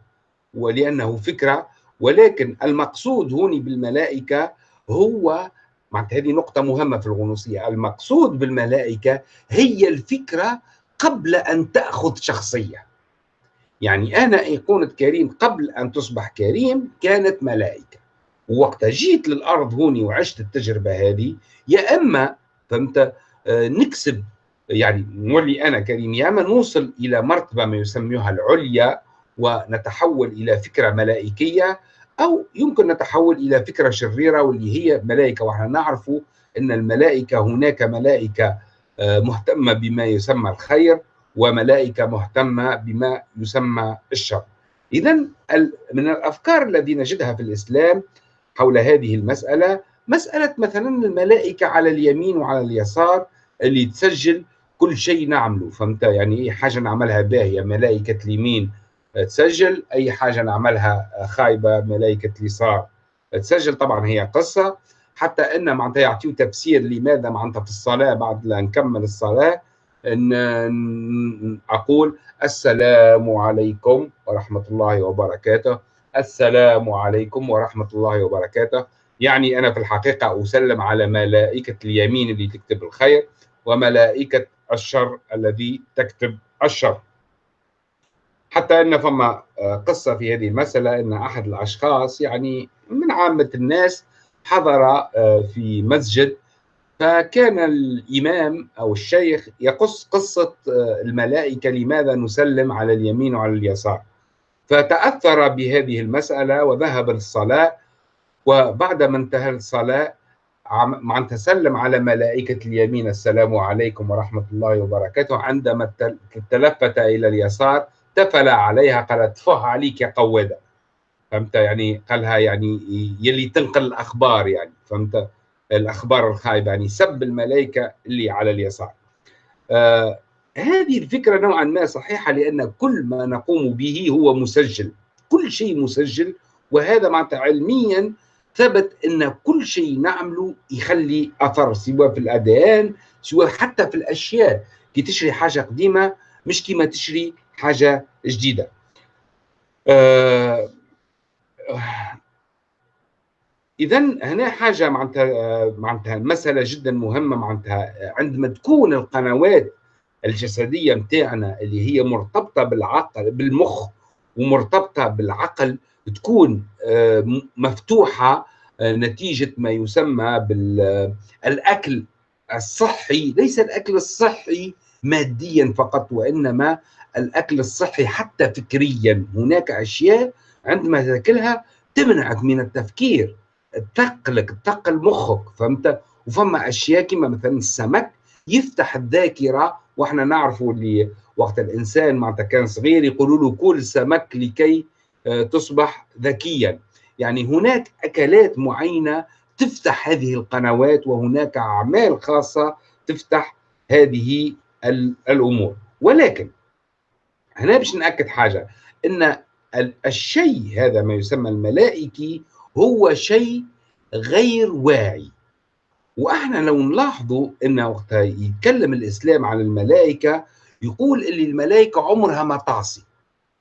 ولأنه فكرة. ولكن المقصود هوني بالملائكة هو معناتها هذه نقطة مهمة في الغنوصية المقصود بالملائكة هي الفكرة قبل أن تأخذ شخصية. يعني أنا ايقونه كريم قبل أن تصبح كريم كانت ملائكة. ووقت جيت للأرض هوني وعشت التجربة هذه يا أما فهمت آه، نكسب يعني نولي أنا كريم يا أما نوصل إلى مرتبة ما يسميها العليا ونتحول إلى فكرة ملائكية أو يمكن نتحول إلى فكرة شريرة واللي هي ملائكة ونحن نعرف إن الملائكة هناك ملائكة آه، مهتمة بما يسمى الخير وملائكة مهتمة بما يسمى الشر. اذا من الأفكار الذي نجدها في الإسلام حول هذه المسألة مسألة مثلا الملائكة على اليمين وعلى اليسار اللي تسجل كل شيء نعمله. فهمت؟ يعني أي حاجة نعملها باهية ملائكة اليمين تسجل أي حاجة نعملها خايبة ملائكة اليسار تسجل. طبعا هي قصة. حتى أن معناتها يعطيو تفسير لماذا معناتها في الصلاة بعد لا نكمل الصلاة ان أقول السلام عليكم ورحمة الله وبركاته. السلام عليكم ورحمة الله وبركاته. يعني أنا في الحقيقة أسلم على ملائكة اليمين اللي تكتب الخير وملائكة الشر الذي تكتب الشر. حتى أن فما آه، قصة في هذه المسألة أن أحد الأشخاص يعني من عامة الناس حضر آه، في مسجد فكان الإمام أو الشيخ يقص قصة آه، الملائكة لماذا نسلم على اليمين وعلى اليسار. فتأثر بهذه المسألة وذهب للصلاة وبعد ما انتهى الصلاة عم تسلم على ملائكة اليمين السلام عليكم ورحمة الله وبركاته. عندما تلفت إلى اليسار تفل عليها قالت فه عليك يا قوادة. فهمت؟ يعني قالها يعني يلي تنقل الأخبار يعني فهمت؟ الأخبار الخايبة يعني سب الملائكة اللي على اليسار. آه هذه الفكرة نوعا ما صحيحة لأن كل ما نقوم به هو مسجل. كل شيء مسجل وهذا معناتها علميا ثبت أن كل شيء نعمله يخلي أثر سواء في الاديان سواء حتى في الأشياء. كي تشري حاجة قديمة مش كيما تشري حاجة جديدة. آه اذا هنا حاجة معناتها معناتها مسألة جدا مهمة معناتها عندما تكون القنوات الجسدية متاعنا اللي هي مرتبطة بالعقل بالمخ ومرتبطة بالعقل تكون آه، مفتوحة آه، نتيجة ما يسمى بالاكل الصحي. ليس الأكل الصحي ماديا فقط وإنما الأكل الصحي حتى فكريا. هناك أشياء عندما تأكلها تمنعك من التفكير. تثقلك تثقل مخك فهمت؟ وفما أشياء كما مثلا السمك يفتح الذاكرة وإحنا نعرفوا اللي وقت الإنسان معناتها كان صغير يقولوا له كل سمك لكي آه، تصبح ذكيا. يعني هناك أكلات معينة تفتح هذه القنوات وهناك أعمال خاصة تفتح هذه الأمور. ولكن هنا باش نأكد حاجة إن الشيء هذا ما يسمى الملائكي هو شيء غير واعي. وإحنا لو نلاحظوا إن وقت يتكلم الإسلام عن الملائكة يقول إن الملائكة عمرها ما تعصي.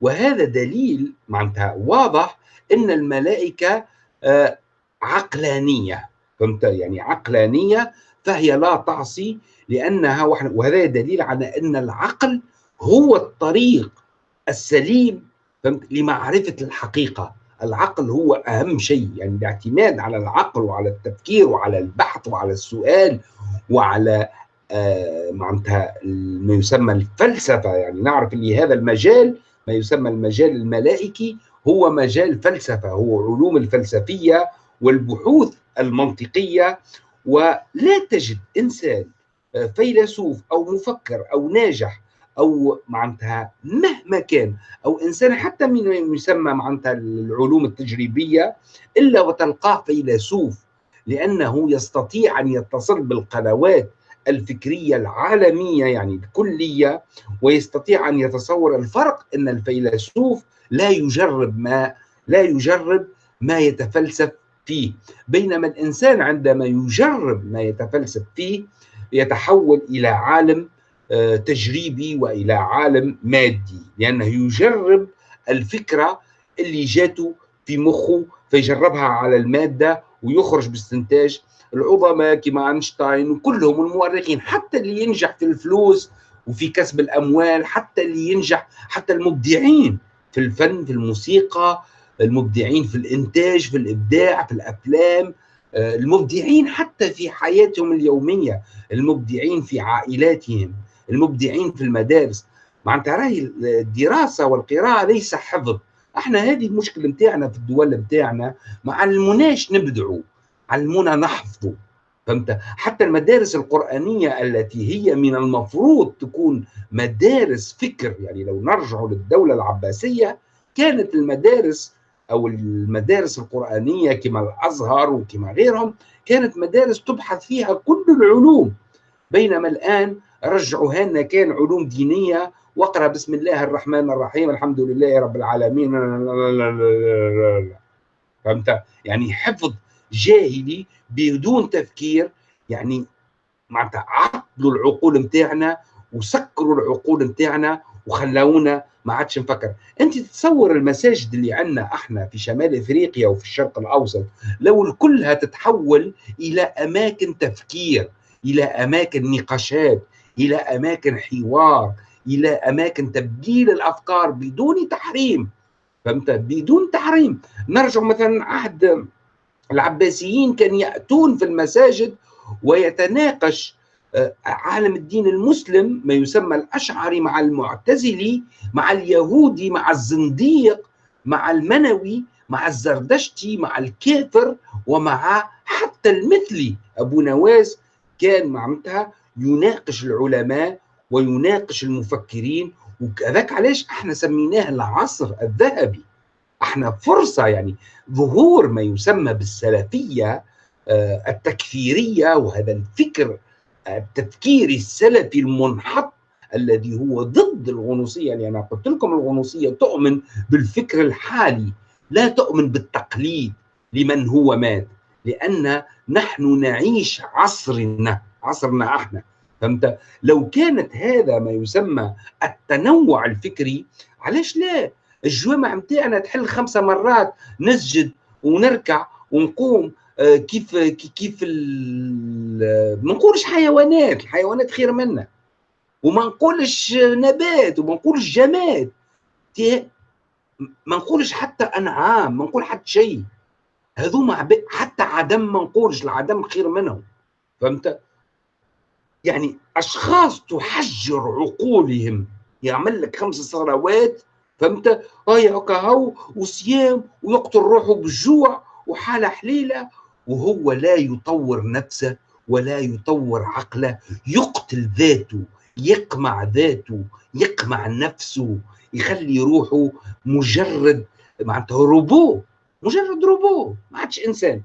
وهذا دليل معناتها واضح إن الملائكة آه، عقلانية. فهمت؟ يعني عقلانية فهي لا تعصي لأنها وهذا دليل على إن العقل هو الطريق السليم فهمت؟ لمعرفة الحقيقة. العقل هو أهم شيء يعني الاعتماد على العقل وعلى التفكير وعلى البحث وعلى السؤال وعلى آه، معناتها ما يسمى الفلسفة يعني نعرف اللي هذا المجال ما يسمى المجال الملائكي هو مجال فلسفة هو علوم الفلسفية والبحوث المنطقية ولا تجد إنسان آه، فيلسوف أو مفكر أو ناجح أو معناتها مهما كان أو إنسان حتى من يسمى معناتها العلوم التجريبية إلا وتلقاه فيلسوف لأنه يستطيع أن يتصل بالقنوات الفكرية العالمية يعني الكلية ويستطيع أن يتصور الفرق إن الفيلسوف لا يجرب ما لا يجرب ما يتفلسف فيه. بينما الإنسان عندما يجرب ما يتفلسف فيه يتحول إلى عالم تجريبي وإلى عالم مادي لأنه يجرب الفكرة اللي جاته في مخه فيجربها على المادة ويخرج باستنتاج. العظماء كما أينشتاين وكلهم المؤرخين حتى اللي ينجح في الفلوس وفي كسب الأموال حتى اللي ينجح حتى المبدعين في الفن في الموسيقى المبدعين في الإنتاج في الإبداع في الأفلام آه، المبدعين حتى في حياتهم اليومية المبدعين في عائلاتهم. المبدعين في المدارس. معناتها راهي الدراسة والقراءة ليس حفظ. إحنا هذه المشكلة نتاعنا في الدول نتاعنا ما علموناش نبدعوا علمونا نحفظوا. فهمت؟ حتى المدارس القرآنية التي هي من المفروض تكون مدارس فكر يعني لو نرجع للدولة العباسية كانت المدارس أو المدارس القرآنية كما الأزهر وكما غيرهم كانت مدارس تبحث فيها كل العلوم. بينما الآن رجعوا لنا كان علوم دينية واقرأ بسم الله الرحمن الرحيم الحمد لله رب العالمين فهمت؟ يعني حفظ جاهلي بدون تفكير يعني معناتها عطلوا العقول نتاعنا وسكروا العقول نتاعنا وخلونا ما عادش نفكر. أنت تتصور المساجد اللي عندنا إحنا في شمال إفريقيا وفي الشرق الأوسط لو الكل هتتحول إلى أماكن تفكير إلى أماكن نقاشات إلى أماكن حوار إلى أماكن تبديل الأفكار بدون تحريم. فهمت؟ بدون تحريم. نرجع مثلا عهد العباسيين كان يأتون في المساجد ويتناقش آه، عالم الدين المسلم ما يسمى الأشعري مع المعتزلي مع اليهودي مع الزنديق مع المنوي مع الزردشتي مع الكافر ومع حتى المثلي أبو نواس كان معناتها يناقش العلماء ويناقش المفكرين وكذاك علاش إحنا سميناه العصر الذهبي؟ إحنا فرصة يعني ظهور ما يسمى بالسلفية آه، التكفيرية وهذا الفكر التفكيري السلفي المنحط الذي هو ضد الغنوصية. يعني قلت لكم الغنوصية تؤمن بالفكر الحالي لا تؤمن بالتقليد لمن هو مات لأن نحن نعيش عصرنا. عصرنا إحنا فهمت؟ لو كانت هذا ما يسمى التنوع الفكري علاش لا؟ الجوامع نتاعنا تحل خمسة مرات نسجد ونركع ونقوم آه، كيف كيف ما نقولش حيوانات الحيوانات خير منا. وما نقولش نبات وما نقولش جماد. ما نقولش حتى أنعام ما نقول حتى شيء. هذوما حتى عدم ما نقولش العدم خير منهم. فهمت؟ يعني أشخاص تحجر عقولهم. يعمل لك خمس صلوات فهمت؟ هاي هكا هو وصيام ويقتل روحه بالجوع وحالة حليلة وهو لا يطور نفسه ولا يطور عقله. يقتل ذاته يقمع ذاته يقمع نفسه يخلي روحه مجرد معناتها روبو مجرد روبو ما عادش إنسان.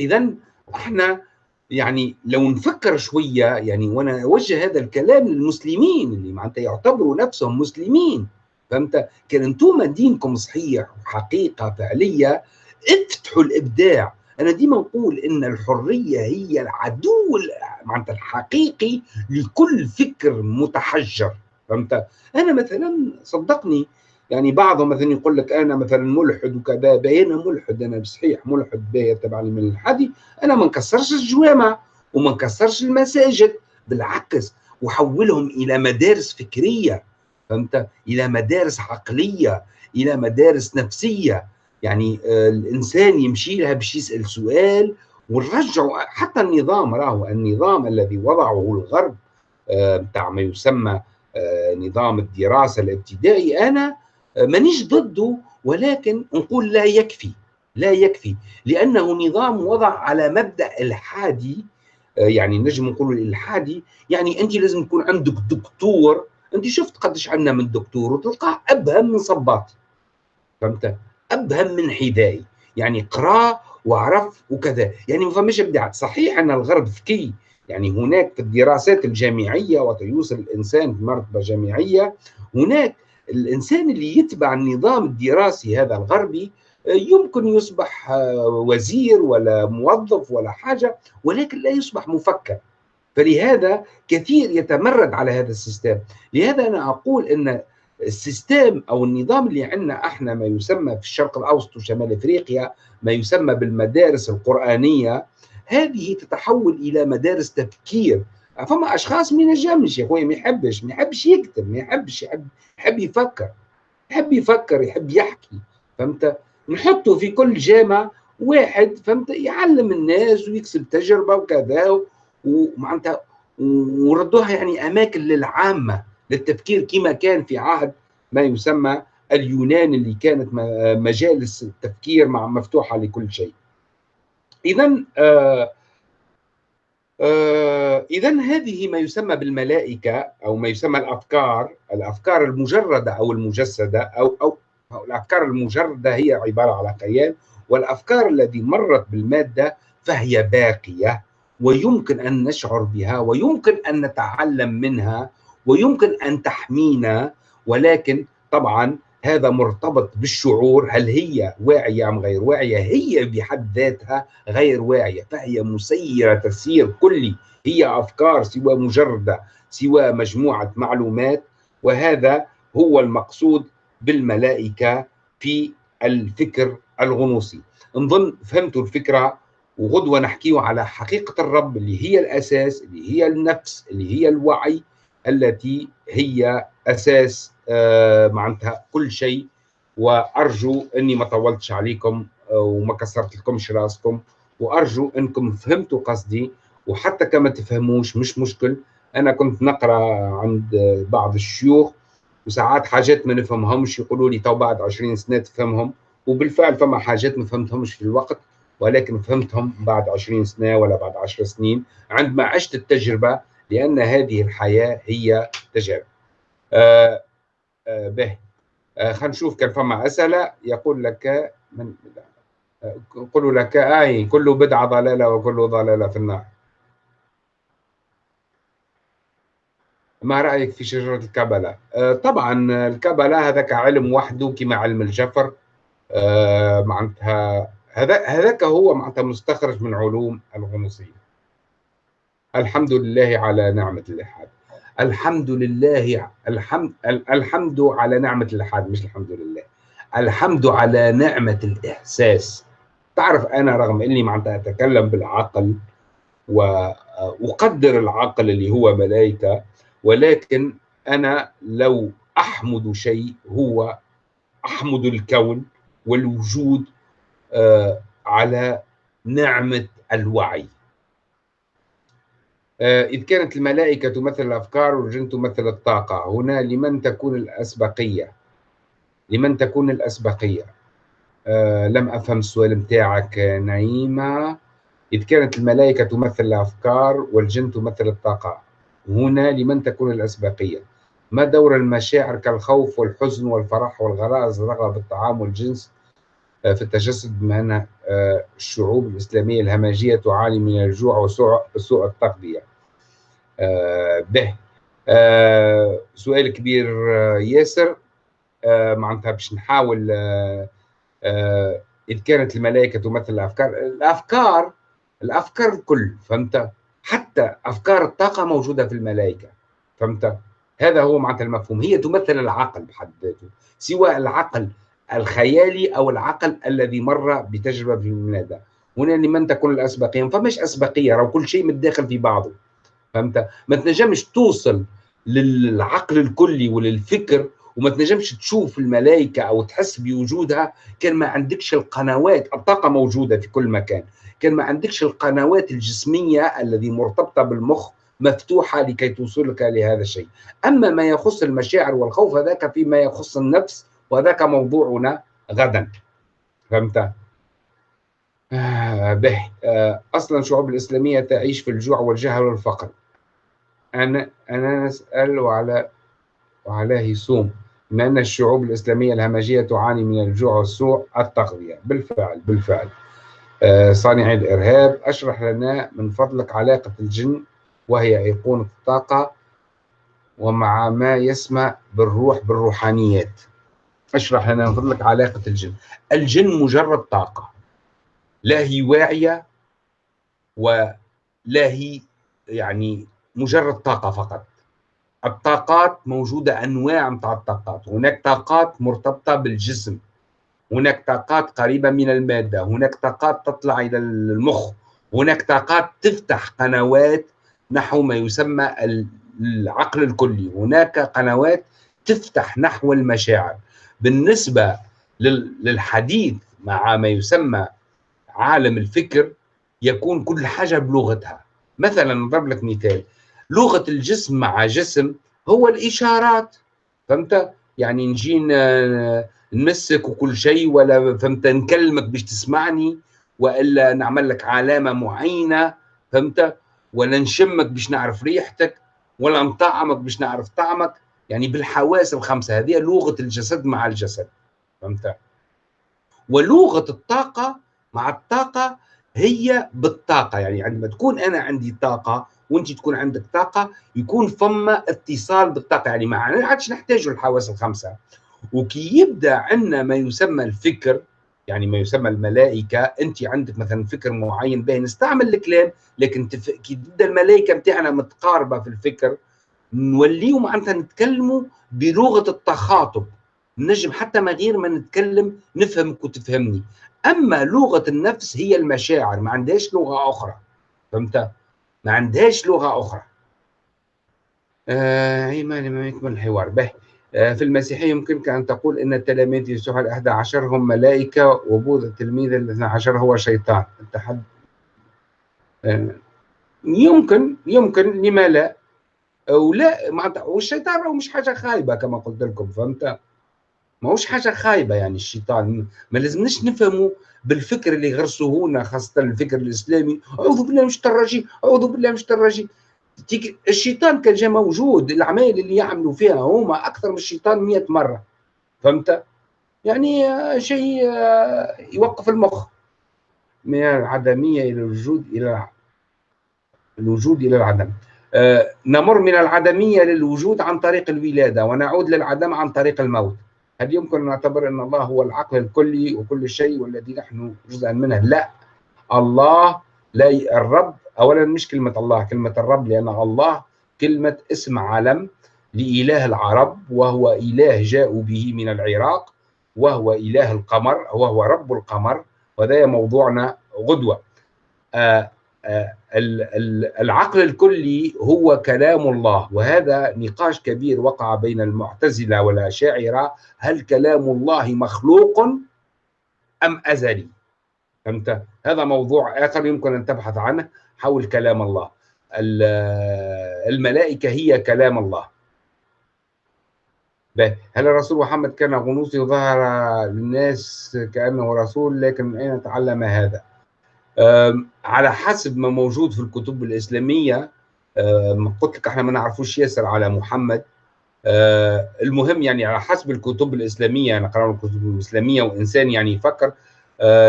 اذا إحنا يعني لو نفكر شوية يعني وأنا أوجه هذا الكلام للمسلمين اللي معناتها يعتبروا نفسهم مسلمين. فهمت؟ كان أنتم دينكم صحيح وحقيقه فعلية. افتحوا الإبداع. أنا ديما نقول إن الحرية هي العدو معناتها الحقيقي لكل فكر متحجر. فهمت؟ أنا مثلا صدقني يعني بعضهم مثلا يقول لك أنا مثلا ملحد وكذا باين ملحد أنا صحيح ملحد باهي تبع من الحدي أنا ما نكسرش الجوامع وما نكسرش المساجد بالعكس وحولهم إلى مدارس فكرية فهمت؟ إلى مدارس عقلية إلى مدارس نفسية. يعني آه، الإنسان يمشي لها باش يسأل سؤال ونرجعوا حتى النظام راهو النظام الذي وضعه الغرب بتاع آه، ما يسمى آه، نظام الدراسة الابتدائي. أنا آه، مانيش ضده ولكن نقول لا يكفي لا يكفي لأنه نظام وضع على مبدأ الحادي يعني نجم نقول الالحادي يعني أنت لازم يكون عندك دكتور. أنت شفت قديش عندنا من دكتور وتلقاه أبهم من صباطي فهمت؟ أبهم من حذائي يعني قرأ وعرف وكذا. يعني ما فماش إبداع. صحيح أن الغرب ذكي يعني هناك في الدراسات الجامعية وتيوصل الإنسان في مرتبة جامعية هناك الإنسان اللي يتبع النظام الدراسي هذا الغربي يمكن يصبح وزير ولا موظف ولا حاجة ولكن لا يصبح مفكر. فلهذا كثير يتمرد على هذا ال système. لهذا أنا أقول إن ال système أو النظام اللي عندنا إحنا ما يسمى في الشرق الأوسط وشمال إفريقيا ما يسمى بالمدارس القرآنية هذه تتحول إلى مدارس تفكير. فما أشخاص ما ينجمش يا اخويا ما يحبش ما يحبش يكتب ما يحبش يحب يحب يفكر يحب يفكر يحب يحكي فهمت نحطه في كل جامعة واحد فهمت يعلم الناس ويكسب تجربة وكذا ومعناتها وردوها يعني أماكن للعامة للتفكير كما كان في عهد ما يسمى اليونان اللي كانت مجالس التفكير مع مفتوحة لكل شيء. اذا آه آه اذا هذه ما يسمى بالملائكة أو ما يسمى الأفكار المجردة أو المجسدة أو أو, أو الأفكار المجردة هي عبارة على كيان والأفكار التي مرت بالمادة فهي باقية ويمكن أن نشعر بها ويمكن أن نتعلم منها ويمكن أن تحمينا ولكن طبعا هذا مرتبط بالشعور هل هي واعية أم غير واعية؟ هي بحد ذاتها غير واعية فهي مسيرة تسيير كلي هي أفكار سوى مجردة سوى مجموعة معلومات وهذا هو المقصود بالملائكة في الفكر الغنوصي. نظن فهمتوا الفكرة وغدوة نحكيه على حقيقة الرب اللي هي الأساس اللي هي النفس اللي هي الوعي التي هي أساس آه، معناتها كل شيء. وأرجو إني ما طولتش عليكم آه، وما كسرت لكمش رأسكم. وأرجو إنكم فهمتوا قصدي. وحتى كما تفهموش مش مشكل. أنا كنت نقرأ عند بعض الشيوخ وساعات حاجات ما نفهمهمش يقولوا لي تو بعد 20 سنة تفهمهم. وبالفعل فما حاجات ما فهمتهمش في الوقت ولكن فهمتهم بعد 20 سنة ولا بعد 10 سنين عندما عشت التجربة لأن هذه الحياة هي تجارب. آه به. آه خلينا نشوف كان فما أسئلة. يقول لك من يقول لك آي كل بدعة ضلالة وكل ضلالة في النار. ما رأيك في شجرة الكبله؟ آه طبعا الكبله هذاك علم وحده كما علم الجفر. معناتها هذا هذاك هو معناتها مستخرج من علوم الغنوصية. الحمد لله على نعمة الالحاد الحمد لله الحمد الحمد على نعمة الالحاد مش الحمد لله الحمد على نعمة الإحساس. تعرف أنا رغم إني معناتها اتكلم بالعقل وأقدر العقل اللي هو ملائكه ولكن أنا لو أحمد شيء هو أحمد الكون والوجود آه، على نعمة الوعي. إذ كانت الملائكة تمثل الأفكار والجن تمثل الطاقة. هنا لمن تكون الأسبقية؟ لمن تكون الأسبقية؟ أه لم أفهم السؤال متاعك نعيمة. إذ كانت الملائكة تمثل الأفكار والجن تمثل الطاقة. هنا لمن تكون الأسبقية؟ ما دور المشاعر كالخوف والحزن والفرح والغرائز الرغبة بالطعام والجنس آه، في التجسد بما أن آه، الشعوب الإسلامية الهمجية تعاني من الجوع وسوء التغذية؟ آه، به. سؤال كبير ياسر. معناتها باش نحاول إذ كانت الملائكة تمثل الأفكار الأفكار الأفكار الكل فهمت؟ حتى أفكار الطاقة موجودة في الملائكة فهمت؟ هذا هو معناتها المفهوم. هي تمثل العقل بحد ذاته سواء العقل الخيالي أو العقل الذي مر بتجربة في الميلاد هنا لمن تكون الأسبقية؟ فماش أسبقية راه كل شيء متداخل في بعضه. فهمت؟ ما تنجمش توصل للعقل الكلي وللفكر وما تنجمش تشوف الملائكة أو تحس بوجودها كان ما عندكش القنوات الطاقة موجودة في كل مكان. كان ما عندكش القنوات الجسمية الذي مرتبطة بالمخ مفتوحة لكي توصلك لهذا الشيء. أما ما يخص المشاعر والخوف هذاك فيما يخص النفس وذاك موضوعنا غدا. فهمت؟ آه به. آه أصلا الشعوب الإسلامية تعيش في الجوع والجهل والفقر. أنا أنا نسأل وعلى وعليه بما إن الشعوب الإسلامية الهمجية تعاني من الجوع والسوء التغذية. بالفعل بالفعل. آه صانعي الإرهاب أشرح لنا من فضلك علاقة الجن وهي أيقونة الطاقة ومع ما يسمى بالروح بالروحانيات. أشرح لنا من فضلك علاقة الجن. الجن مجرد طاقة. لا هي واعية ولا هي يعني مجرد طاقة فقط. الطاقات موجودة أنواع من الطاقات. هناك طاقات مرتبطة بالجسم. هناك طاقات قريبة من المادة. هناك طاقات تطلع إلى المخ. هناك طاقات تفتح قنوات نحو ما يسمى العقل الكلي. هناك قنوات تفتح نحو المشاعر. بالنسبة للحديث مع ما يسمى عالم الفكر يكون كل حاجة بلغتها. مثلا نضرب لك مثال. لغة الجسم مع جسم هو الإشارات. فهمت؟ يعني نجي نمسك وكل شيء ولا فهمت؟ نكلمك باش تسمعني وإلا نعمل لك علامة معينة. فهمت؟ ولا نشمك باش نعرف ريحتك ولا نطعمك باش نعرف طعمك. يعني بالحواس الخمسة هذه لغة الجسد مع الجسد. فهمت؟ ولغة الطاقة مع الطاقة هي بالطاقة. يعني عندما تكون أنا عندي طاقة وانت تكون عندك طاقة يكون فما اتصال بالطاقة. يعني ما عادش نحتاج الحواس الخمسة. وكي يبدأ عندنا ما يسمى الفكر يعني ما يسمى الملائكة انت عندك مثلا فكر معين باين نستعمل الكلام لكن تف... كي تبدأ الملائكة بتاعنا متقاربة في الفكر نوليو معناتها نتكلموا بلغة التخاطب. نجم حتى من غير ما نتكلم نفهمك وتفهمني. أما لغة النفس هي المشاعر ما عندهاش لغة أخرى. فهمت؟ ما عندهاش لغة أخرى. آه ما ما يكمل الحوار. به. آه في المسيحية يمكنك أن تقول إن التلاميذ يسوع الاحدى عشر هم ملائكة وبوذا التلميذ الاثنى عشر هو شيطان. التحد آه يمكن يمكن لما لا؟ ولا معناتها والشيطان مش حاجة خايبه كما قلت لكم فهمت؟ ما هوش حاجة خايبة يعني الشيطان. ما لازمناش نفهموا بالفكر اللي غرسوه خاصة الفكر الإسلامي. أعوذ بالله الشيطان الرجيم أعوذ بالله الشيطان الرجيم. الشيطان كان جاء موجود العمايل اللي يعملوا فيها هما أكثر من الشيطان 100 مرة. فهمت؟ يعني شيء يوقف المخ. من العدمية إلى الوجود إلى الوجود إلى العدم. آه، نمر من العدمية للوجود عن طريق الولادة ونعود للعدم عن طريق الموت. هل يمكن أن نعتبر أن الله هو العقل الكلي وكل شيء والذي نحن جزءا منه؟ لا الله لا الرب اولا مش كلمة الله كلمة الرب لأن الله كلمة اسم علم لإله العرب وهو إله جاءوا به من العراق وهو إله القمر وهو رب القمر وهذا موضوعنا غدوة آه العقل الكلي هو كلام الله وهذا نقاش كبير وقع بين المعتزلة والأشاعرة هل كلام الله مخلوق أم أزلي؟ فهمت؟ هذا موضوع آخر يمكن أن تبحث عنه حول كلام الله. الملائكة هي كلام الله. هل الرسول محمد كان غنوصي ظهر للناس كأنه رسول لكن من أين تعلم هذا؟ على حسب ما موجود في الكتب الإسلامية قلت لك إحنا ما نعرفوش ياسر على محمد. المهم يعني على حسب الكتب الإسلامية أنا قرأنا الكتب الاسلاميه وإنسان يعني يفكر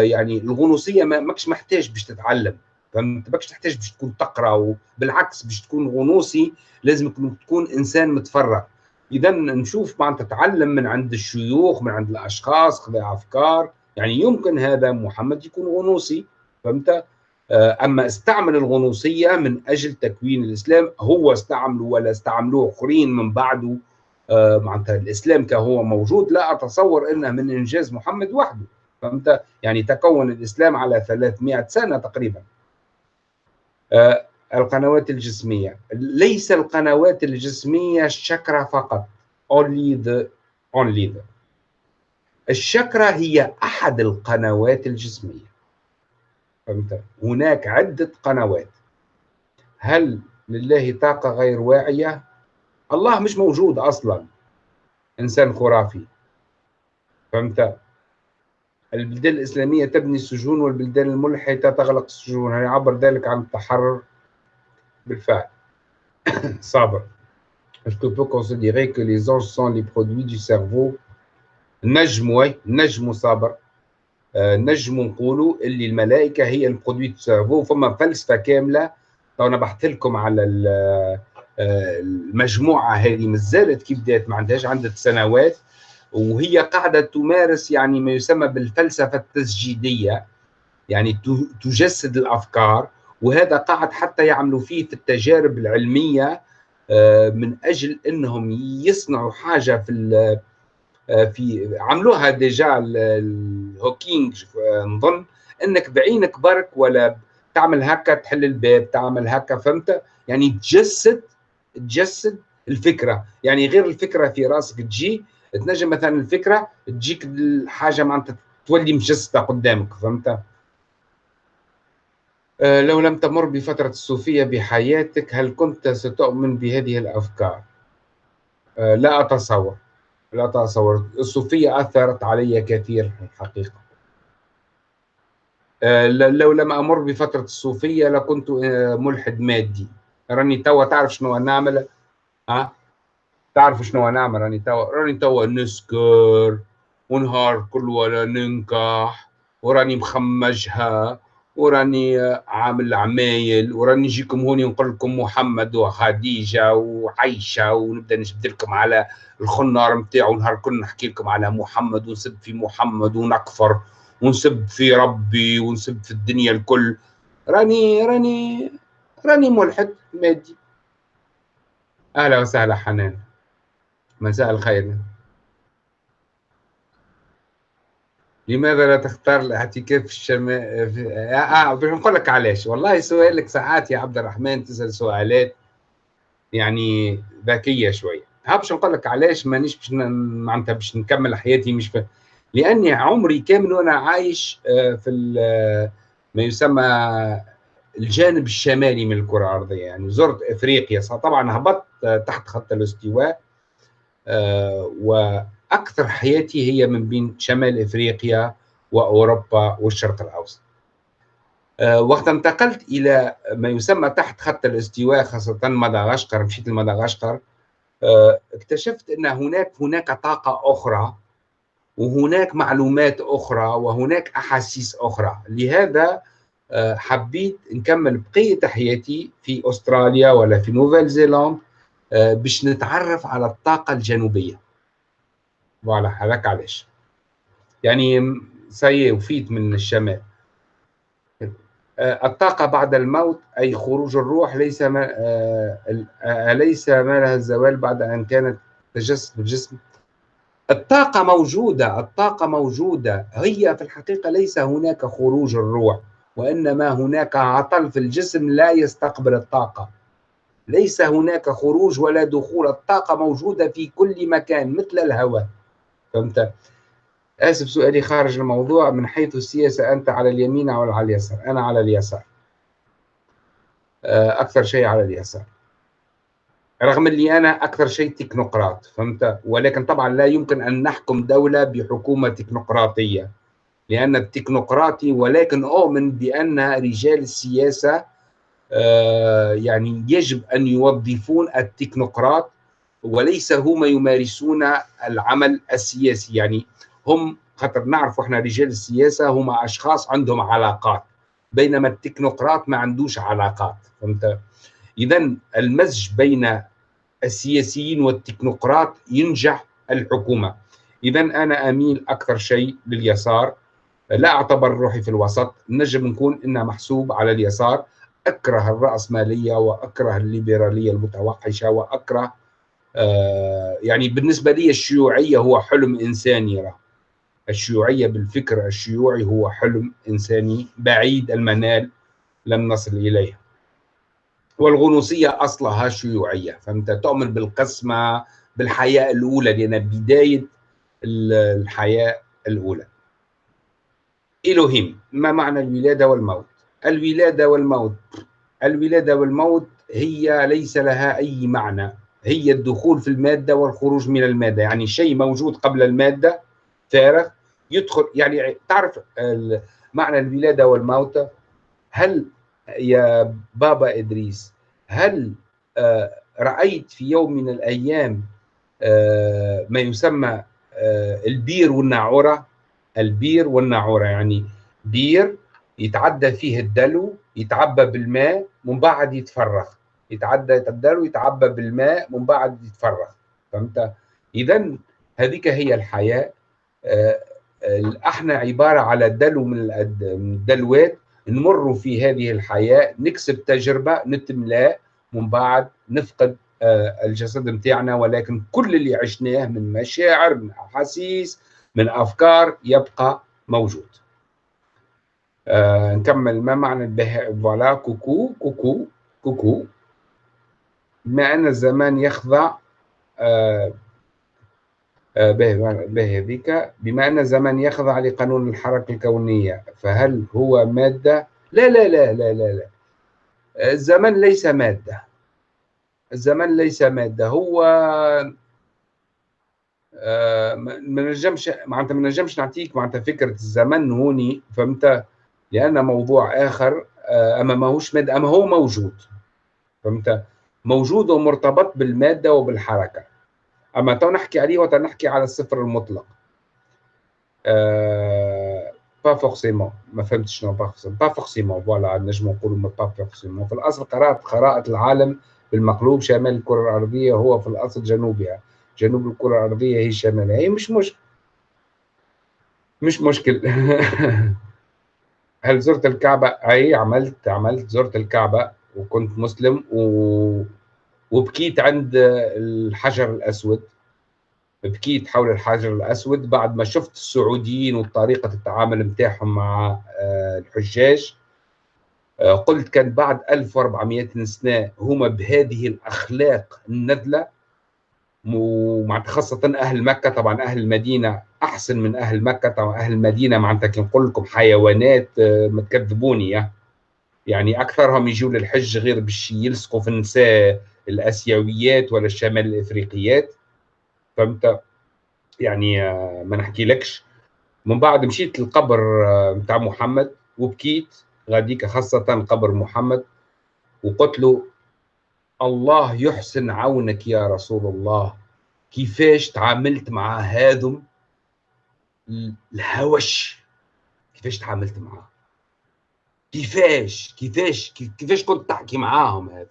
يعني الغنوصية ما ماكش محتاج باش تتعلم فهمت؟ ماكش تحتاج باش تكون تقرأ وبالعكس باش تكون غنوصي لازم تكون إنسان متفرغ. إذا نشوف معناتها تتعلم من عند الشيوخ من عند الأشخاص خذ أفكار. يعني يمكن هذا محمد يكون غنوصي. فهمت؟ أما استعمل الغنوصية من أجل تكوين الإسلام هو استعمله ولا استعملوه اخرين من بعده؟ معناتها الإسلام كهو موجود لا أتصور إنه من إنجاز محمد وحده فهمت؟ يعني تكون الإسلام على 300 سنة تقريبا. القنوات الجسمية. ليس القنوات الجسمية الشكرة فقط. Only the only the. الشكرة هي أحد القنوات الجسمية. فهمت؟ هناك عدة قنوات. هل لله طاقة غير واعية؟ الله مش موجود أصلا. إنسان خرافي. فهمت؟ البلدان الإسلامية تبني السجون والبلدان الملحدة تغلق السجون. هل يعبر ذلك عن التحرر. بالفعل. (coughs) صابر. Qu'on peut considérer que les anges sont les produits du cerveau نجم oui نجم صابر آه نجم نقولوا اللي الملائكة هي ال produit du cerveau فما فلسفة كاملة. تو أنا بحث لكم على آه، المجموعة هذه مازالت كيف بدات ما عندهاش عدة سنوات. وهي قاعدة تمارس يعني ما يسمى بالفلسفة التسجيدية يعني تجسد الأفكار. وهذا قاعد حتى يعملوا فيه في التجارب العلمية آه، من أجل أنهم يصنعوا حاجة في في عملوها déjà الهوكينج آه، نظن إنك بعينك برك ولا تعمل هكا تحل الباب تعمل هكا فهمت؟ يعني تجسد تجسد الفكرة. يعني غير الفكرة في راسك تجي تنجم مثلا الفكرة تجيك الحاجة معناتها تولي مجسدة قدامك فهمت؟ آه، لو لم تمر بفترة الصوفية بحياتك هل كنت ستؤمن بهذه الأفكار؟ آه، لا أتصور. لا أتصور الصوفية أثرت علي كثير الحقيقة. آه، لو لم أمر بفترة الصوفية لكنت ملحد مادي. راني توا تعرف شنو نعمل ها؟ تعرف شنو نعمل راني توا راني توا نسكر ونهار كل ولا ننكح وراني مخمجها. وراني عامل عمايل وراني نجيكم هوني نقول لكم محمد وخديجة وعائشه ونبدأ نجبد لكم على الخنار نتاعو نهار كل نحكي لكم على محمد ونسب في محمد ونكفر ونسب في ربي ونسب في الدنيا الكل. راني راني راني ملحد مادي. أهلا وسهلا حنان. مساء الخير. لماذا لا تختار الاعتكاف في الشمال؟ آه, آه نقول لك علاش. والله سؤالك ساعات يا عبد الرحمن تسأل سؤالات يعني ذكية شوية. ها باش نقول لك علاش مانيش باش معناتها باش نكمل حياتي مش ف... لأني عمري كامل وأنا عايش آه، في ما يسمى الجانب الشمالي من الكرة الأرضية. يعني زرت إفريقيا. طبعا هبطت تحت خط الاستواء آه، وأكثر حياتي هي من بين شمال إفريقيا وأوروبا والشرق الأوسط. آه، وقت انتقلت إلى ما يسمى تحت خط الاستواء خاصة مدغشقر مشيت لمدغشقر آه، اكتشفت أن هناك هناك طاقة أخرى وهناك معلومات أخرى وهناك أحاسيس أخرى. لهذا حبيت نكمل بقية حياتي في أستراليا ولا في Nouvelle-Zélande آه، باش نتعرف على الطاقة الجنوبية voilà هذاك علاش يعني سي وفيت من الشمال آه، الطاقة بعد الموت أي خروج الروح ليس ما آه، أليس ما لها الزوال بعد أن كانت تجسد الجسم الطاقة موجودة الطاقة موجودة. هي في الحقيقة ليس هناك خروج الروح وإنما هناك عطل في الجسم لا يستقبل الطاقة. ليس هناك خروج ولا دخول. الطاقة موجودة في كل مكان مثل الهواء. فهمت؟ آسف سؤالي خارج الموضوع من حيث السياسة أنت على اليمين أو على اليسار؟ أنا على اليسار. آه، أكثر شيء على اليسار. رغم اللي أنا أكثر شيء تكنوقراط فهمت؟ ولكن طبعا لا يمكن أن نحكم دولة بحكومة تكنوقراطية لأن التكنوقراطي ولكن أؤمن بأن رجال السياسة آه، يعني يجب أن يوظفون التكنوقراط وليس هم يمارسون العمل السياسي. يعني هم خاطر نعرف إحنا رجال السياسة هم أشخاص عندهم علاقات بينما التكنوقراط ما عندوش علاقات فهمت؟ إذا المزج بين السياسيين والتكنوقراط ينجح الحكومة. إذا أنا أميل أكثر شيء لليسار. لا أعتبر روحي في الوسط نجم نكون إنها محسوب على اليسار. أكره الرأسمالية وأكره الليبرالية المتوحشة وأكره يعني بالنسبة لي الشيوعية هو حلم إنساني راه. الشيوعية بالفكر الشيوعي هو حلم إنساني بعيد المنال لم نصل اليه والغنوصية أصلها شيوعية فانت تؤمن بالقسمة بالحياة الأولى لأن بداية الحياة الأولى. إلهيم ما معنى الولادة والموت؟ الولادة والموت الولادة والموت هي ليس لها أي معنى. هي الدخول في المادة والخروج من المادة. يعني شيء موجود قبل المادة فارغ يدخل يعني تعرف معنى الولادة والموت هل يا بابا إدريس هل آه، رأيت في يوم من الأيام آه، ما يسمى آه، البير والناعورة؟ البير والناعورة يعني بير يتعدى فيه الدلو يتعبى بالماء من بعد يتفرغ. يتعدى الدلو يتعبى بالماء من بعد يتفرغ. فهمت؟ اذا هذيك هي الحياة. إحنا عبارة على دلو من الدلوات. نمر في هذه الحياة نكسب تجربة نتملاه من بعد نفقد آه، الجسد متاعنا. ولكن كل اللي عشناه من مشاعر من أحاسيس من أفكار يبقى موجود. آه نكمل ما معنى voilà coucou coucou كوكو. ان الزمان يخضع آه آه به هذيك بما ان الزمان يخضع لقانون الحركة الكونية. فهل هو مادة؟ لا لا لا لا لا, لا. الزمن ليس مادة. الزمن ليس مادة. هو آه، ما نجمش معناتها ما نجمش نعطيك معناتها فكرة الزمن هوني فهمت؟ لأن موضوع آخر آه، أما ماهوش مادة أما هو موجود. فهمت؟ موجود ومرتبط بالمادة وبالحركة. أما تو نحكي عليه وتنحكي على الصفر المطلق. أه pas forcément ما فهمتش شنو pas forcément pas forcément voilà نجم نقولوا pas forcément في الأصل قرات خرائط العالم بالمقلوب شمال الكرة الارضيه هو في الأصل جنوبها جنوب الكرة الارضيه هي شمالها هي مش مشكل مش مشكل. (laughs) هل زرت الكعبة؟ أي عملت عملت زرت الكعبة. وكنت مسلم و... وبكيت عند الحجر الأسود. بكيت حول الحجر الأسود بعد ما شفت السعوديين وطريقة التعامل نتاعهم مع آه، الحجاج. آه، قلت كان بعد 1400 سنة هما بهذه الأخلاق النذلة. ومع خاصة أهل مكة طبعا أهل المدينة أحسن من أهل مكة. طبعا أهل المدينة معناتها كي نقول لكم حيوانات آه، ما تكذبوني يعني أكثرهم يجوا للحج غير باش يلصقوا في النساء الآسيويات ولا الشمال الإفريقيات. فهمت؟ يعني آه، ما نحكي لكش. من بعد مشيت للقبر نتاع محمد وبكيت. غاديك خاصة قبر محمد. وقلت له الله يحسن عونك يا رسول الله. كيفاش تعاملت مع هذم الهوش؟ كيفاش تعاملت معاه؟ كيفاش كيفاش كيفاش كنت تحكي معاهم هذا؟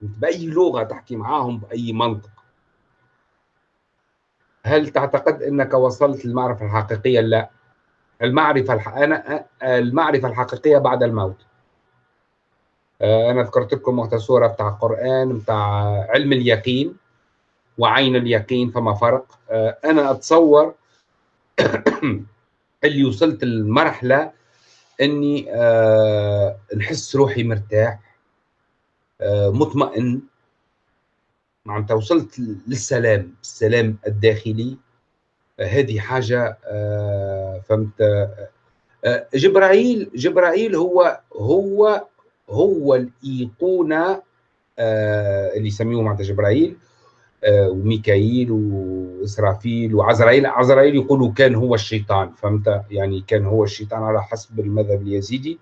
بأي لغة تحكي معاهم بأي منطق؟ هل تعتقد أنك وصلت للمعرفة الحقيقية؟ لا. المعرفة الح... أنا المعرفة الحقيقية بعد الموت. آه، أنا ذكرت لكم وقت سورة بتاع القرآن بتاع علم اليقين وعين اليقين فما فرق. آه، أنا أتصور (coughs) اللي وصلت المرحلة إني آه نحس روحي مرتاح آه مطمئن. معناتها وصلت للسلام السلام الداخلي. هذه حاجة آه، فهمت؟ جبرائيل جبرائيل هو هو هو الإيقونة اللي يسميوه معناتها جبرائيل. وميكائيل وإسرافيل وعزرائيل عزرائيل يقولوا كان هو الشيطان فهمت؟ يعني كان هو الشيطان على حسب المذهب اليزيدي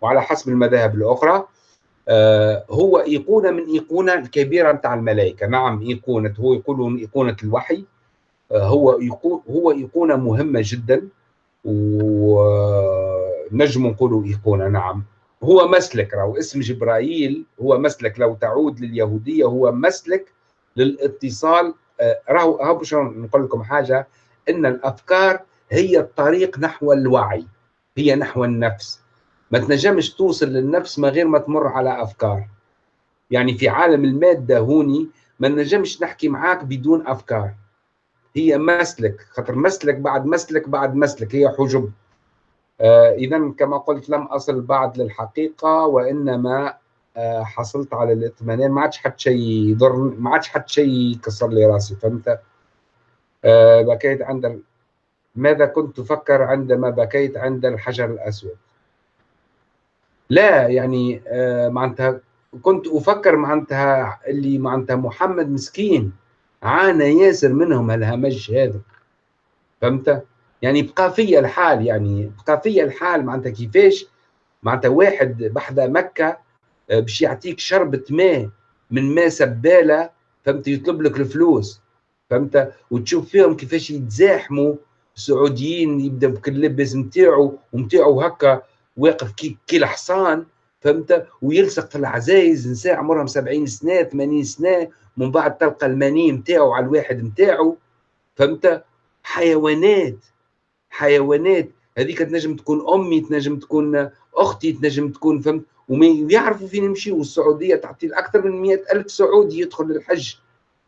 وعلى حسب المذاهب الأخرى. هو إيقونة من إيقونة الكبيره نتاع الملائكة. نعم إيقونة هو يقولون إيقونة الوحي. هو هو إيقونة مهمة جدا ونجم نقولوا إيقونة نعم. هو مسلك راهو اسم جبرائيل هو مسلك. لو تعود لليهودية هو مسلك للاتصال آه، راهو باش نقول لكم حاجة إن الأفكار هي الطريق نحو الوعي هي نحو النفس. ما تنجمش توصل للنفس من غير ما تمر على أفكار. يعني في عالم المادة هوني ما نجمش نحكي معاك بدون أفكار. هي مسلك خاطر مسلك بعد مسلك بعد مسلك هي حجب. آه اذا كما قلت لم أصل بعد للحقيقة وإنما حصلت على الاطمئنان ما عادش حد شيء يضر ما عادش حد شيء يكسر لي راسي فهمت؟ آه بكيت عند ماذا كنت تفكر عندما بكيت عند الحجر الأسود؟ لا يعني آه معناتها كنت أفكر معناتها اللي معناتها محمد مسكين عانى ياسر منهم الهمج هذا فهمت؟ يعني بقى فيا الحال يعني بقى فيا الحال معناتها كيفاش معناتها واحد بحدا مكة آه، باش يعطيك شربة ماء من ماء سبالة فهمت؟ يطلب لك الفلوس فهمت؟ وتشوف فيهم كيفاش يتزاحموا السعوديين يبدأ بكل لبس نتاعو ونتاعو هكا واقف كي, كي الحصان فهمت؟ ويلصق في العزايز نساء عمرهم 70 سنة 80 سنة من بعد تلقى المني نتاعو على الواحد نتاعو فهمت؟ حيوانات حيوانات. هذيك تنجم تكون أمي تنجم تكون أختي تنجم تكون فهمت؟ ويعرفوا فين يمشيوا والسعودية تعطي أكثر من مئة ألف سعودي يدخل للحج.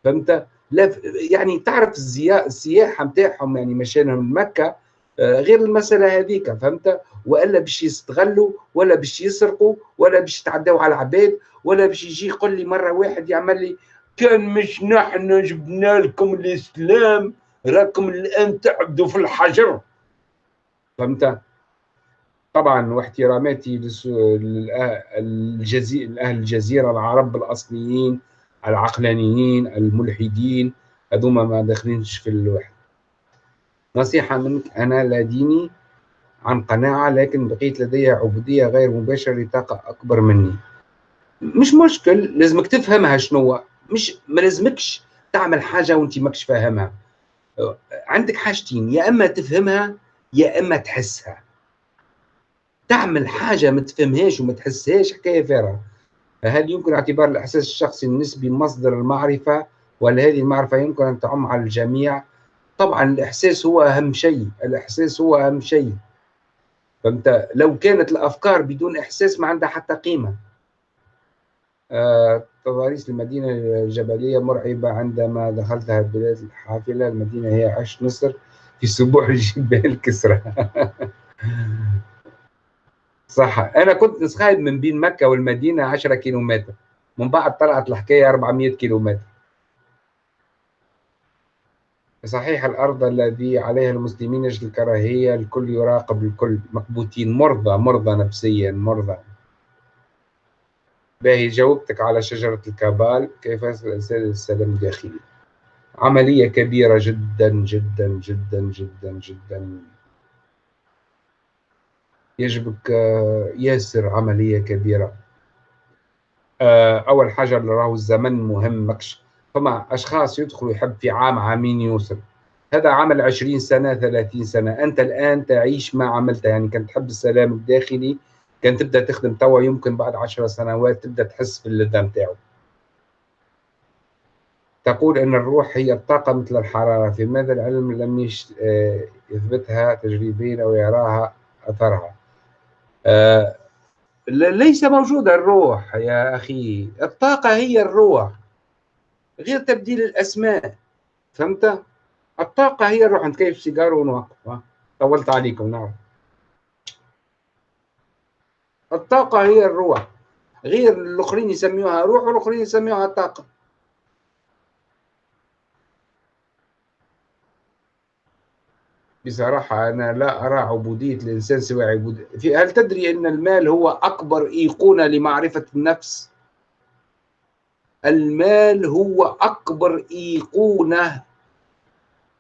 فهمت؟ لا يعني تعرف السياحة نتاعهم يعني مشانهم لمكه آه، غير المسألة هذيك. فهمت؟ وإلا باش يستغلوا ولا باش يسرقوا ولا باش يتعداوا على العباد ولا باش يجي يقول لي مرة واحد يعمل لي كان مش نحن جبنا لكم الإسلام راكم الآن تعبدوا في الحجر. فهمت؟ طبعا واحتراماتي لأهل الجزيرة العرب الأصليين العقلانيين الملحدين هذوما ما داخلينش في الواحد نصيحة منك أنا لا ديني عن قناعة لكن بقيت لدي عبودية غير مباشرة لطاقة أكبر مني. مش مشكل لازمك تفهمها شنو مش ما لازمكش تعمل حاجة وانت ماكش فاهمها. عندك حاجتين يا إما تفهمها يا إما تحسها. تعمل حاجة ما تفهمهاش وما تحسهاش حكاية فارغة. هل يمكن اعتبار الإحساس الشخصي النسبي مصدر المعرفة؟ ولا هذه المعرفة يمكن أن تعم على الجميع؟ طبعا الإحساس هو أهم شيء الإحساس هو أهم شيء. فانت لو كانت الأفكار بدون إحساس ما عندها حتى قيمة. آه تضاريس المدينة الجبلية مرعبة عندما دخلتها البلاد الحافلة. المدينة هي عش نصر في سبوع الجبال كسرى. (laughs) صح. أنا كنت نسخايد من بين مكة والمدينة 10 كيلومتر. من بعد طلعت الحكاية 400 كيلومتر. صحيح الأرض الذي عليها المسلمين يجد الكراهية الكل يراقب الكل. مكبوتين مرضى مرضى نفسيا مرضى. باهي جاوبتك على شجرة الكابال. كيف يصل الإنسان للسلام الداخلي؟ عملية كبيرة جدا جدا جدا جدا جدا. يجبك آه، ياسر عملية كبيرة. آه، أول حاجة اللي راهو الزمن مهم مكش فما أشخاص يدخلوا يحب في عام عامين يوصل هذا عمل عشرين سنة ثلاثين سنة. أنت الآن تعيش ما عملت يعني كنت تحب السلام الداخلي كان تبدأ تخدم توا يمكن بعد عشر سنوات تبدأ تحس باللذة نتاعو تقول إن الروح هي الطاقة مثل الحرارة. في ماذا العلم لم آه، يثبتها تجريبيا أو يراها أثرها؟ آه، ليس موجودة الروح يا أخي. الطاقة هي الروح غير تبديل الأسماء فهمت؟ الطاقة هي الروح. نتكيف سيجار ونوقف؟ طولت عليكم نعم. الطاقة هي الروح. غير الآخرين يسميوها روح والآخرين يسميوها طاقة. بصراحة أنا لا أرى عبودية الإنسان سوى عبودية في هل تدري أن المال هو أكبر أيقونة لمعرفة النفس؟ المال هو أكبر أيقونة.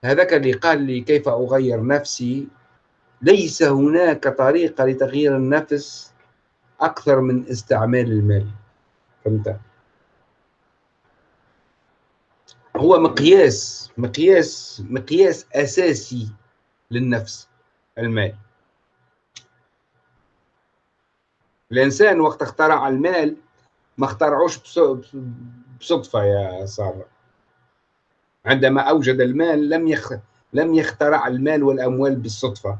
هذاك اللي قال لي كيف أغير نفسي؟ ليس هناك طريقة لتغيير النفس أكثر من استعمال المال. فهمت؟ هو مقياس مقياس مقياس أساسي. للنفس المال. الإنسان وقت اخترع المال ما اخترعوش بصدفة يا سارة. عندما أوجد المال لم يخ... لم يخترع المال والأموال بالصدفة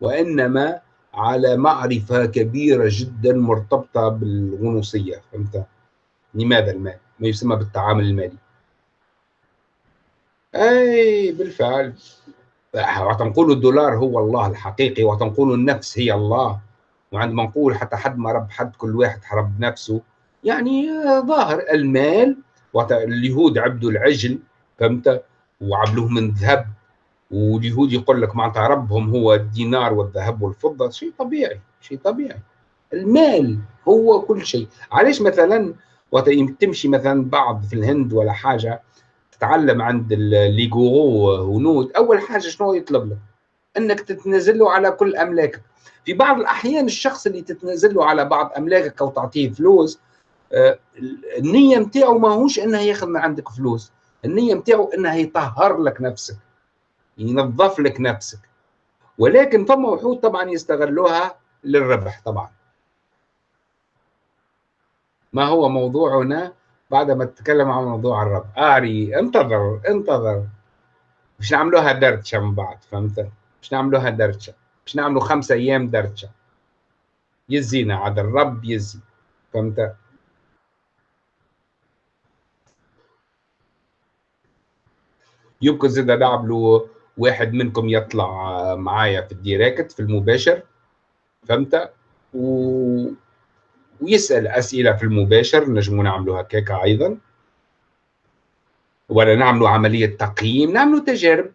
وإنما على معرفة كبيرة جدا مرتبطة بالغنوصية. فهمت؟ لماذا المال؟ ما يسمى بالتعامل المالي. أي بالفعل. وتنقول الدولار هو الله الحقيقي وتنقول النفس هي الله. وعندما نقول حتى حد ما رب حد كل واحد حرب نفسه. يعني ظاهر المال اليهود عبدوا العجل فهمت؟ وعملوه من ذهب. واليهود يقول لك معناتها ربهم هو الدينار والذهب والفضة. شيء طبيعي شيء طبيعي. المال هو كل شيء. علاش مثلا وقت تمشي مثلا بعض في الهند ولا حاجة تتعلم عند الليغورو هنود أول حاجة شنو يطلب لك إنك تتنازل له على كل أملاكك. في بعض الأحيان الشخص اللي تتنازل له على بعض أملاكك أو تعطيه فلوس آه، النية نتاعو ماهوش إنه ياخذ من عندك فلوس. النية نتاعو إنه يطهر لك نفسك ينظف لك نفسك. ولكن فما وحود طبعا يستغلوها للربح طبعا. ما هو موضوعنا؟ بعدما نتكلم عن موضوع الرب. آري انتظر انتظر. مش نعملوها درتشة من بعد فهمت؟ مش نعملوها درتشة مش نعملوا خمسة أيام درتشة يزينا عاد الرب يزي. فهمت؟ يمكن زيد نعملوا واحد منكم يطلع معايا في الديريكت في المباشر. فهمت؟ و... ويسأل أسئلة في المباشر نجموا نعملوا هكاك أيضا. ولا نعملوا عملية تقييم نعملوا تجارب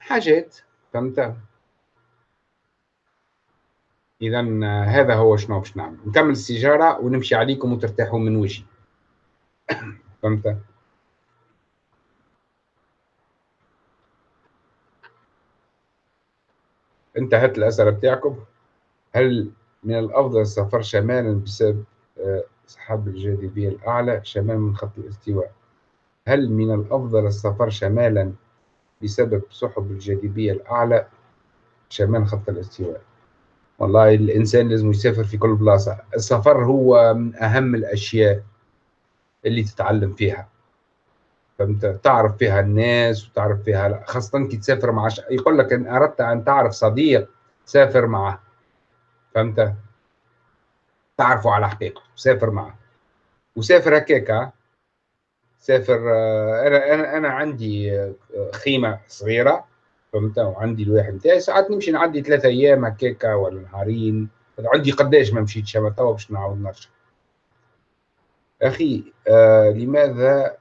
حاجات فهمت؟ اذا هذا هو شنو باش نعمل. نكمل السيجارة ونمشي عليكم وترتاحوا من وجهي. (coughs) فهمت؟ انتهت الأسئلة بتاعكم. هل من الأفضل السفر شمالا بسبب آه، سحاب الجاذبية الأعلى شمال من خط الاستواء. هل من الأفضل السفر شمالا بسبب سحب الجاذبية الأعلى شمال خط الاستواء؟ والله الإنسان لازم يسافر في كل بلاصة. السفر هو من أهم الأشياء اللي تتعلم فيها. فهمت؟ تعرف فيها الناس وتعرف فيها خاصة كي تسافر مع. يقول لك إن أردت أن تعرف صديق سافر معه. فهمت؟ تعرفه على حقيقته سافر معه. وسافر هكاك سافر آه، أنا أنا أنا عندي آه، خيمة صغيرة فهمت؟ وعندي الواحد نتاعي. ساعات نمشي نعدي ثلاثة أيام هكاك ولا نهارين. عندي قداش ما مشيتش توا باش نعاود نرجع. أخي آه لماذا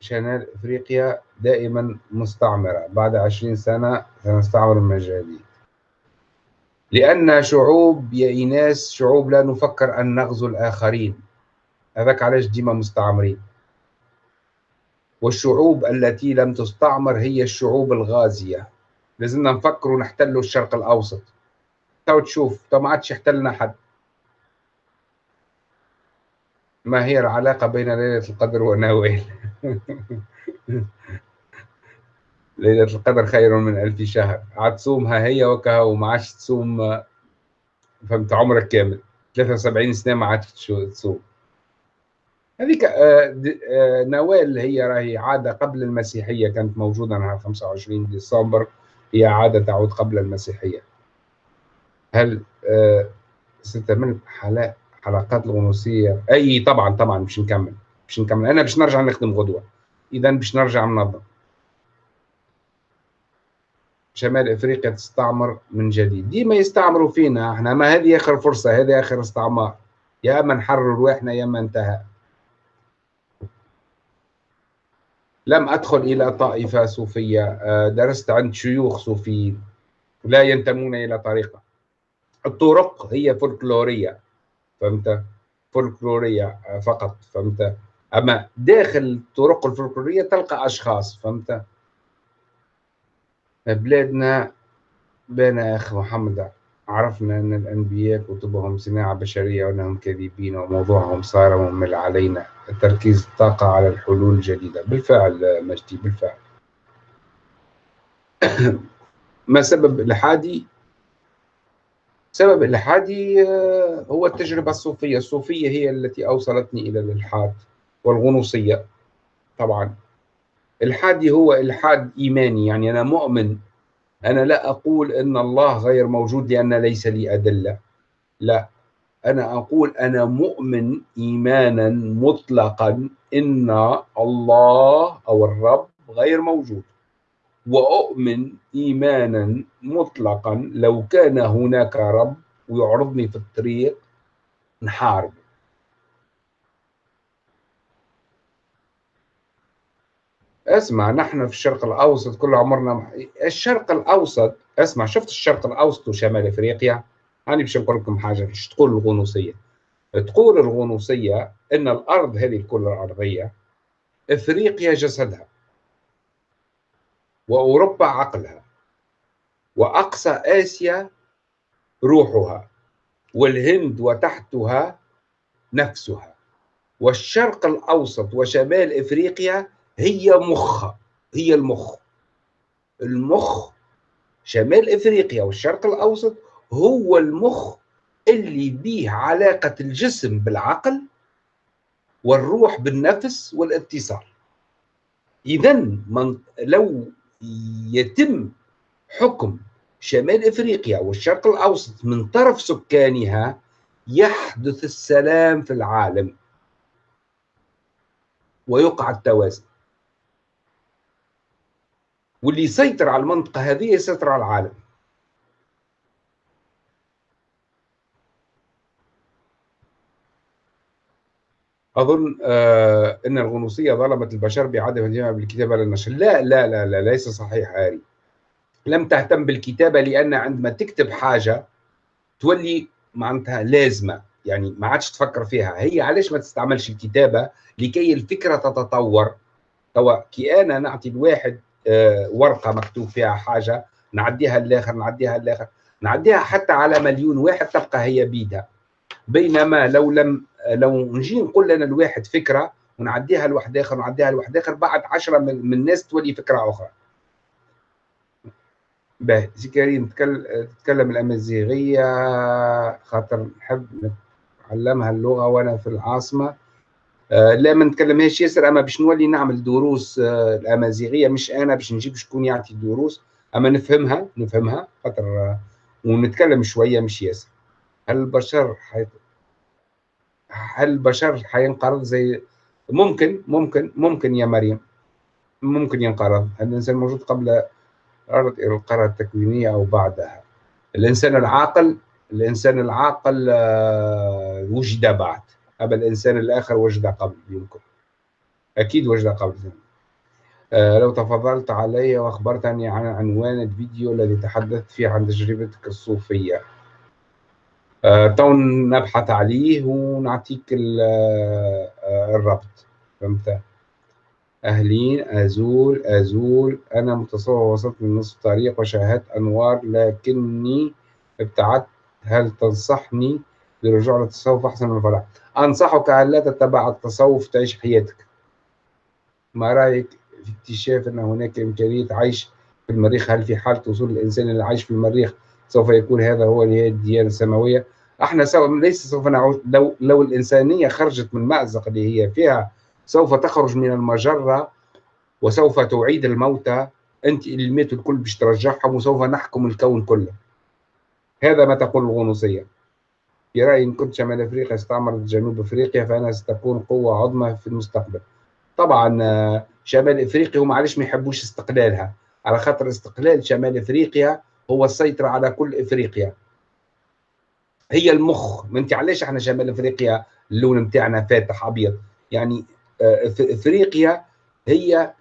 شمال أفريقيا دائما مستعمرة؟ بعد عشرين سنة سنستعمر من لأن شعوب يا ايناس شعوب لا نفكر أن نغزو الآخرين. هذاك علاش ديما مستعمرين. والشعوب التي لم تستعمر هي الشعوب الغازية. لازمنا نفكروا نحتلوا الشرق الأوسط. تو تشوف تو ما عادش يحتلنا حد. ما هي العلاقة بين ليلة القدر ونوال (laughs) ليلة القدر خير من ألف شهر. عاد تصومها هي وكها وما عادش تصوم فهمت؟ عمرك كامل. 73 سنة ما عادش تصوم. هذيك آه، آه، نوال هي راهي عادة قبل المسيحية كانت موجودة نهار 25 ديسمبر. هي عادة تعود قبل المسيحية. هل آه، ستمر حالات حلقات الغنوصية؟ أي طبعا طبعا مش نكمل. مش نكمل. أنا باش نرجع نخدم غدوة. اذا باش نرجع ننظم. شمال إفريقيا تستعمر من جديد. ديما يستعمروا فينا إحنا ما هذه آخر فرصة هذه آخر استعمار. يا اما نحرر رواحنا يا اما انتهى. لم أدخل إلى طائفة صوفية آه، درست عند شيوخ صوفيين. لا ينتمون إلى طريقة. الطرق هي فولكلورية فهمت؟ فولكلورية فقط فهمت؟ أما داخل الطرق الفولكلورية تلقى أشخاص فهمت؟ بلادنا بين أخ محمد عرفنا أن الأنبياء كتبهم صناعة بشرية وأنهم كاذبين وموضوعهم صار ممل علينا. تركيز الطاقة على الحلول الجديدة. بالفعل مجدي بالفعل. (coughs) ما سبب الحادي؟ سبب الإلحادي آه، هو التجربة الصوفية. الصوفية هي التي أوصلتني إلى الإلحاد والغنوصية طبعا. الحادي هو إلحاد إيماني يعني أنا مؤمن. أنا لا أقول أن الله غير موجود لأن ليس لي أدلة. لا. أنا أقول أنا مؤمن إيمانا مطلقا إن الله أو الرب غير موجود. وأؤمن إيمانا مطلقا لو كان هناك رب ويعرضني في الطريق نحارب اسمع نحن في الشرق الأوسط كل عمرنا الشرق الأوسط اسمع شفت الشرق الأوسط وشمال إفريقيا؟ أنا باش نقول لكم حاجة باش تقول الغنوصية. تقول الغنوصية أن الأرض هذه الكرة الأرضية إفريقيا جسدها وأوروبا عقلها وأقصى آسيا روحها والهند وتحتها نفسها. والشرق الأوسط وشمال إفريقيا هي مخ هي المخ. المخ شمال إفريقيا والشرق الأوسط هو المخ اللي بيه علاقة الجسم بالعقل والروح بالنفس والاتصال إذا من لو يتم حكم شمال إفريقيا والشرق الأوسط من طرف سكانها يحدث السلام في العالم ويقع التوازن. واللي يسيطر على المنطقة هذه يسيطر على العالم. أظن آه إن الغنوصية ظلمت البشر بعدم بالكتابة للنشر لا لا لا لا ليس صحيح هاري. لم تهتم بالكتابة لأن عندما تكتب حاجة تولي معناتها لازمة. يعني ما عادش تفكر فيها. هي علاش ما تستعملش الكتابة لكي الفكرة تتطور؟ توا كي أنا نعطي الواحد ورقة مكتوب فيها حاجة نعديها للآخر نعديها للآخر نعديها حتى على مليون واحد تبقى هي بيدها. بينما لو لم لو نجي نقول لنا الواحد فكرة ونعديها لواحد آخر ونعديها لواحد آخر بعد عشرة من الناس تولي فكرة أخرى. باهي. سي كريم تتكلم الأمازيغية خاطر نحب نتعلمها اللغة وأنا في العاصمة. آه لا ما نتكلمهاش ياسر أما باش نولي نعمل دروس آه الأمازيغية مش أنا باش نجيب شكون يعطي دروس أما نفهمها نفهمها خاطر آه ونتكلم شوية مش ياسر. هل البشر حي... هل البشر حينقرض زي ممكن ممكن ممكن يا مريم. ممكن ينقرض. الإنسان موجود قبل القاره التكوينية أو بعدها. الإنسان العاقل الإنسان العاقل وجد بعد. اما الإنسان الآخر وجد قبل يمكن أكيد وجد قبل. لو تفضلت علي وأخبرتني عن عنوان الفيديو الذي تحدثت فيه عن تجربتك الصوفية. تو نبحث عليه ونعطيك الربط. فهمت؟ أهلين أزول أزول. أنا متصور وصلت من نصف الطريق وشاهدت أنوار لكني ابتعدت. هل تنصحني بالرجوع للتصوف أحسن من الفلاح أنصحك أن لا تتبع التصوف تعيش حياتك. ما رأيك في اكتشاف أن هناك إمكانية عيش في المريخ؟ هل في حالة وصول الإنسان اللي عايش في المريخ سوف يكون هذا هو نهاية الديانة السماوية؟ إحنا سوف ليس سوف نعود لو لو الإنسانية خرجت من مأزق اللي هي فيها سوف تخرج من المجرة وسوف تعيد الموتى. أنت اللي ماتوا الكل باش ترجعهم وسوف نحكم الكون كله. هذا ما تقول الغنوصية. في رأيي إن كنت شمال أفريقيا استعمرت جنوب أفريقيا فأنا ستكون قوة عظمى في المستقبل. طبعا شمال أفريقيا هم علاش ما يحبوش استقلالها. على خاطر استقلال شمال أفريقيا هو السيطرة على كل أفريقيا. هي المخ. ما أنت علاش إحنا شمال أفريقيا اللون نتاعنا فاتح أبيض؟ يعني أفريقيا هي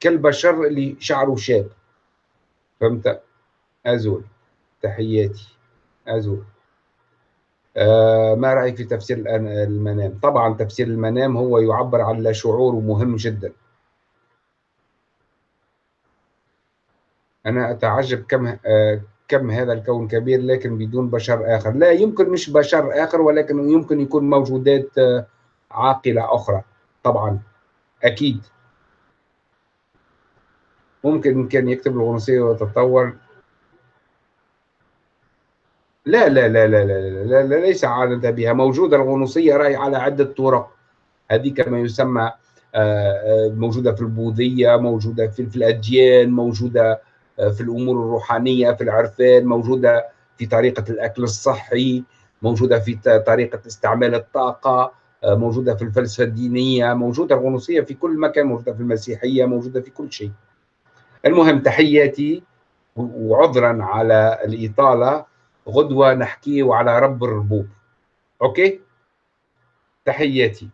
كالبشر اللي شعره شاب. فهمت؟ أزول. تحياتي. أزول. آه ما رأيك في تفسير المنام؟ طبعا تفسير المنام هو يعبر عن لا شعور ومهم جدا. أنا أتعجب كم آه كم هذا الكون كبير لكن بدون بشر آخر. لا يمكن مش بشر آخر ولكن يمكن يكون موجودات آه عاقلة أخرى. طبعا أكيد. ممكن كان يكتب الغنوصية ويتطور. لا لا لا لا لا لا, لا ليس عادة بها. موجودة الغنوصية راهي على عدة طرق. هذه كما يسمى موجودة في البوذية موجودة في, في الأديان موجودة في الأمور الروحانية في العرفان موجودة في طريقة الأكل الصحي موجودة في طريقة استعمال الطاقة موجودة في الفلسفة الدينية موجودة الغنوصية في كل مكان موجودة في المسيحية موجودة في كل شيء. المهم تحياتي وعذرا على الإطالة. غدوة نحكي على رب الربوب. أوكي؟ تحياتي.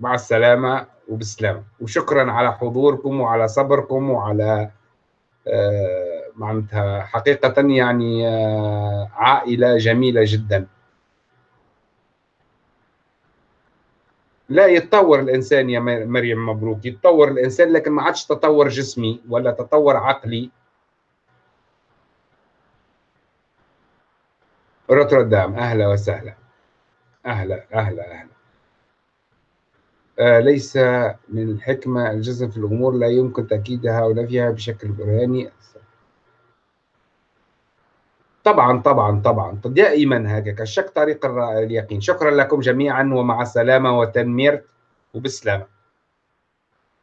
مع السلامة وبسلامة. وشكرا على حضوركم وعلى صبركم وعلى آه معناتها حقيقة يعني آه، عائلة جميلة جدا. لا يتطور الإنسان يا مريم مبروك. يتطور الإنسان لكن ما عادش تطور جسمي ولا تطور عقلي. روتردام. أهلا وسهلا. أهلا أهلا أهلا. آه ليس من الحكمة الجزم في الأمور لا يمكن تأكيدها ونفيها بشكل برهاني. طبعا طبعا طبعا. دائما هكذا. الشك طريق اليقين. شكرا لكم جميعا ومع السلامة وتنمير وبسلامة.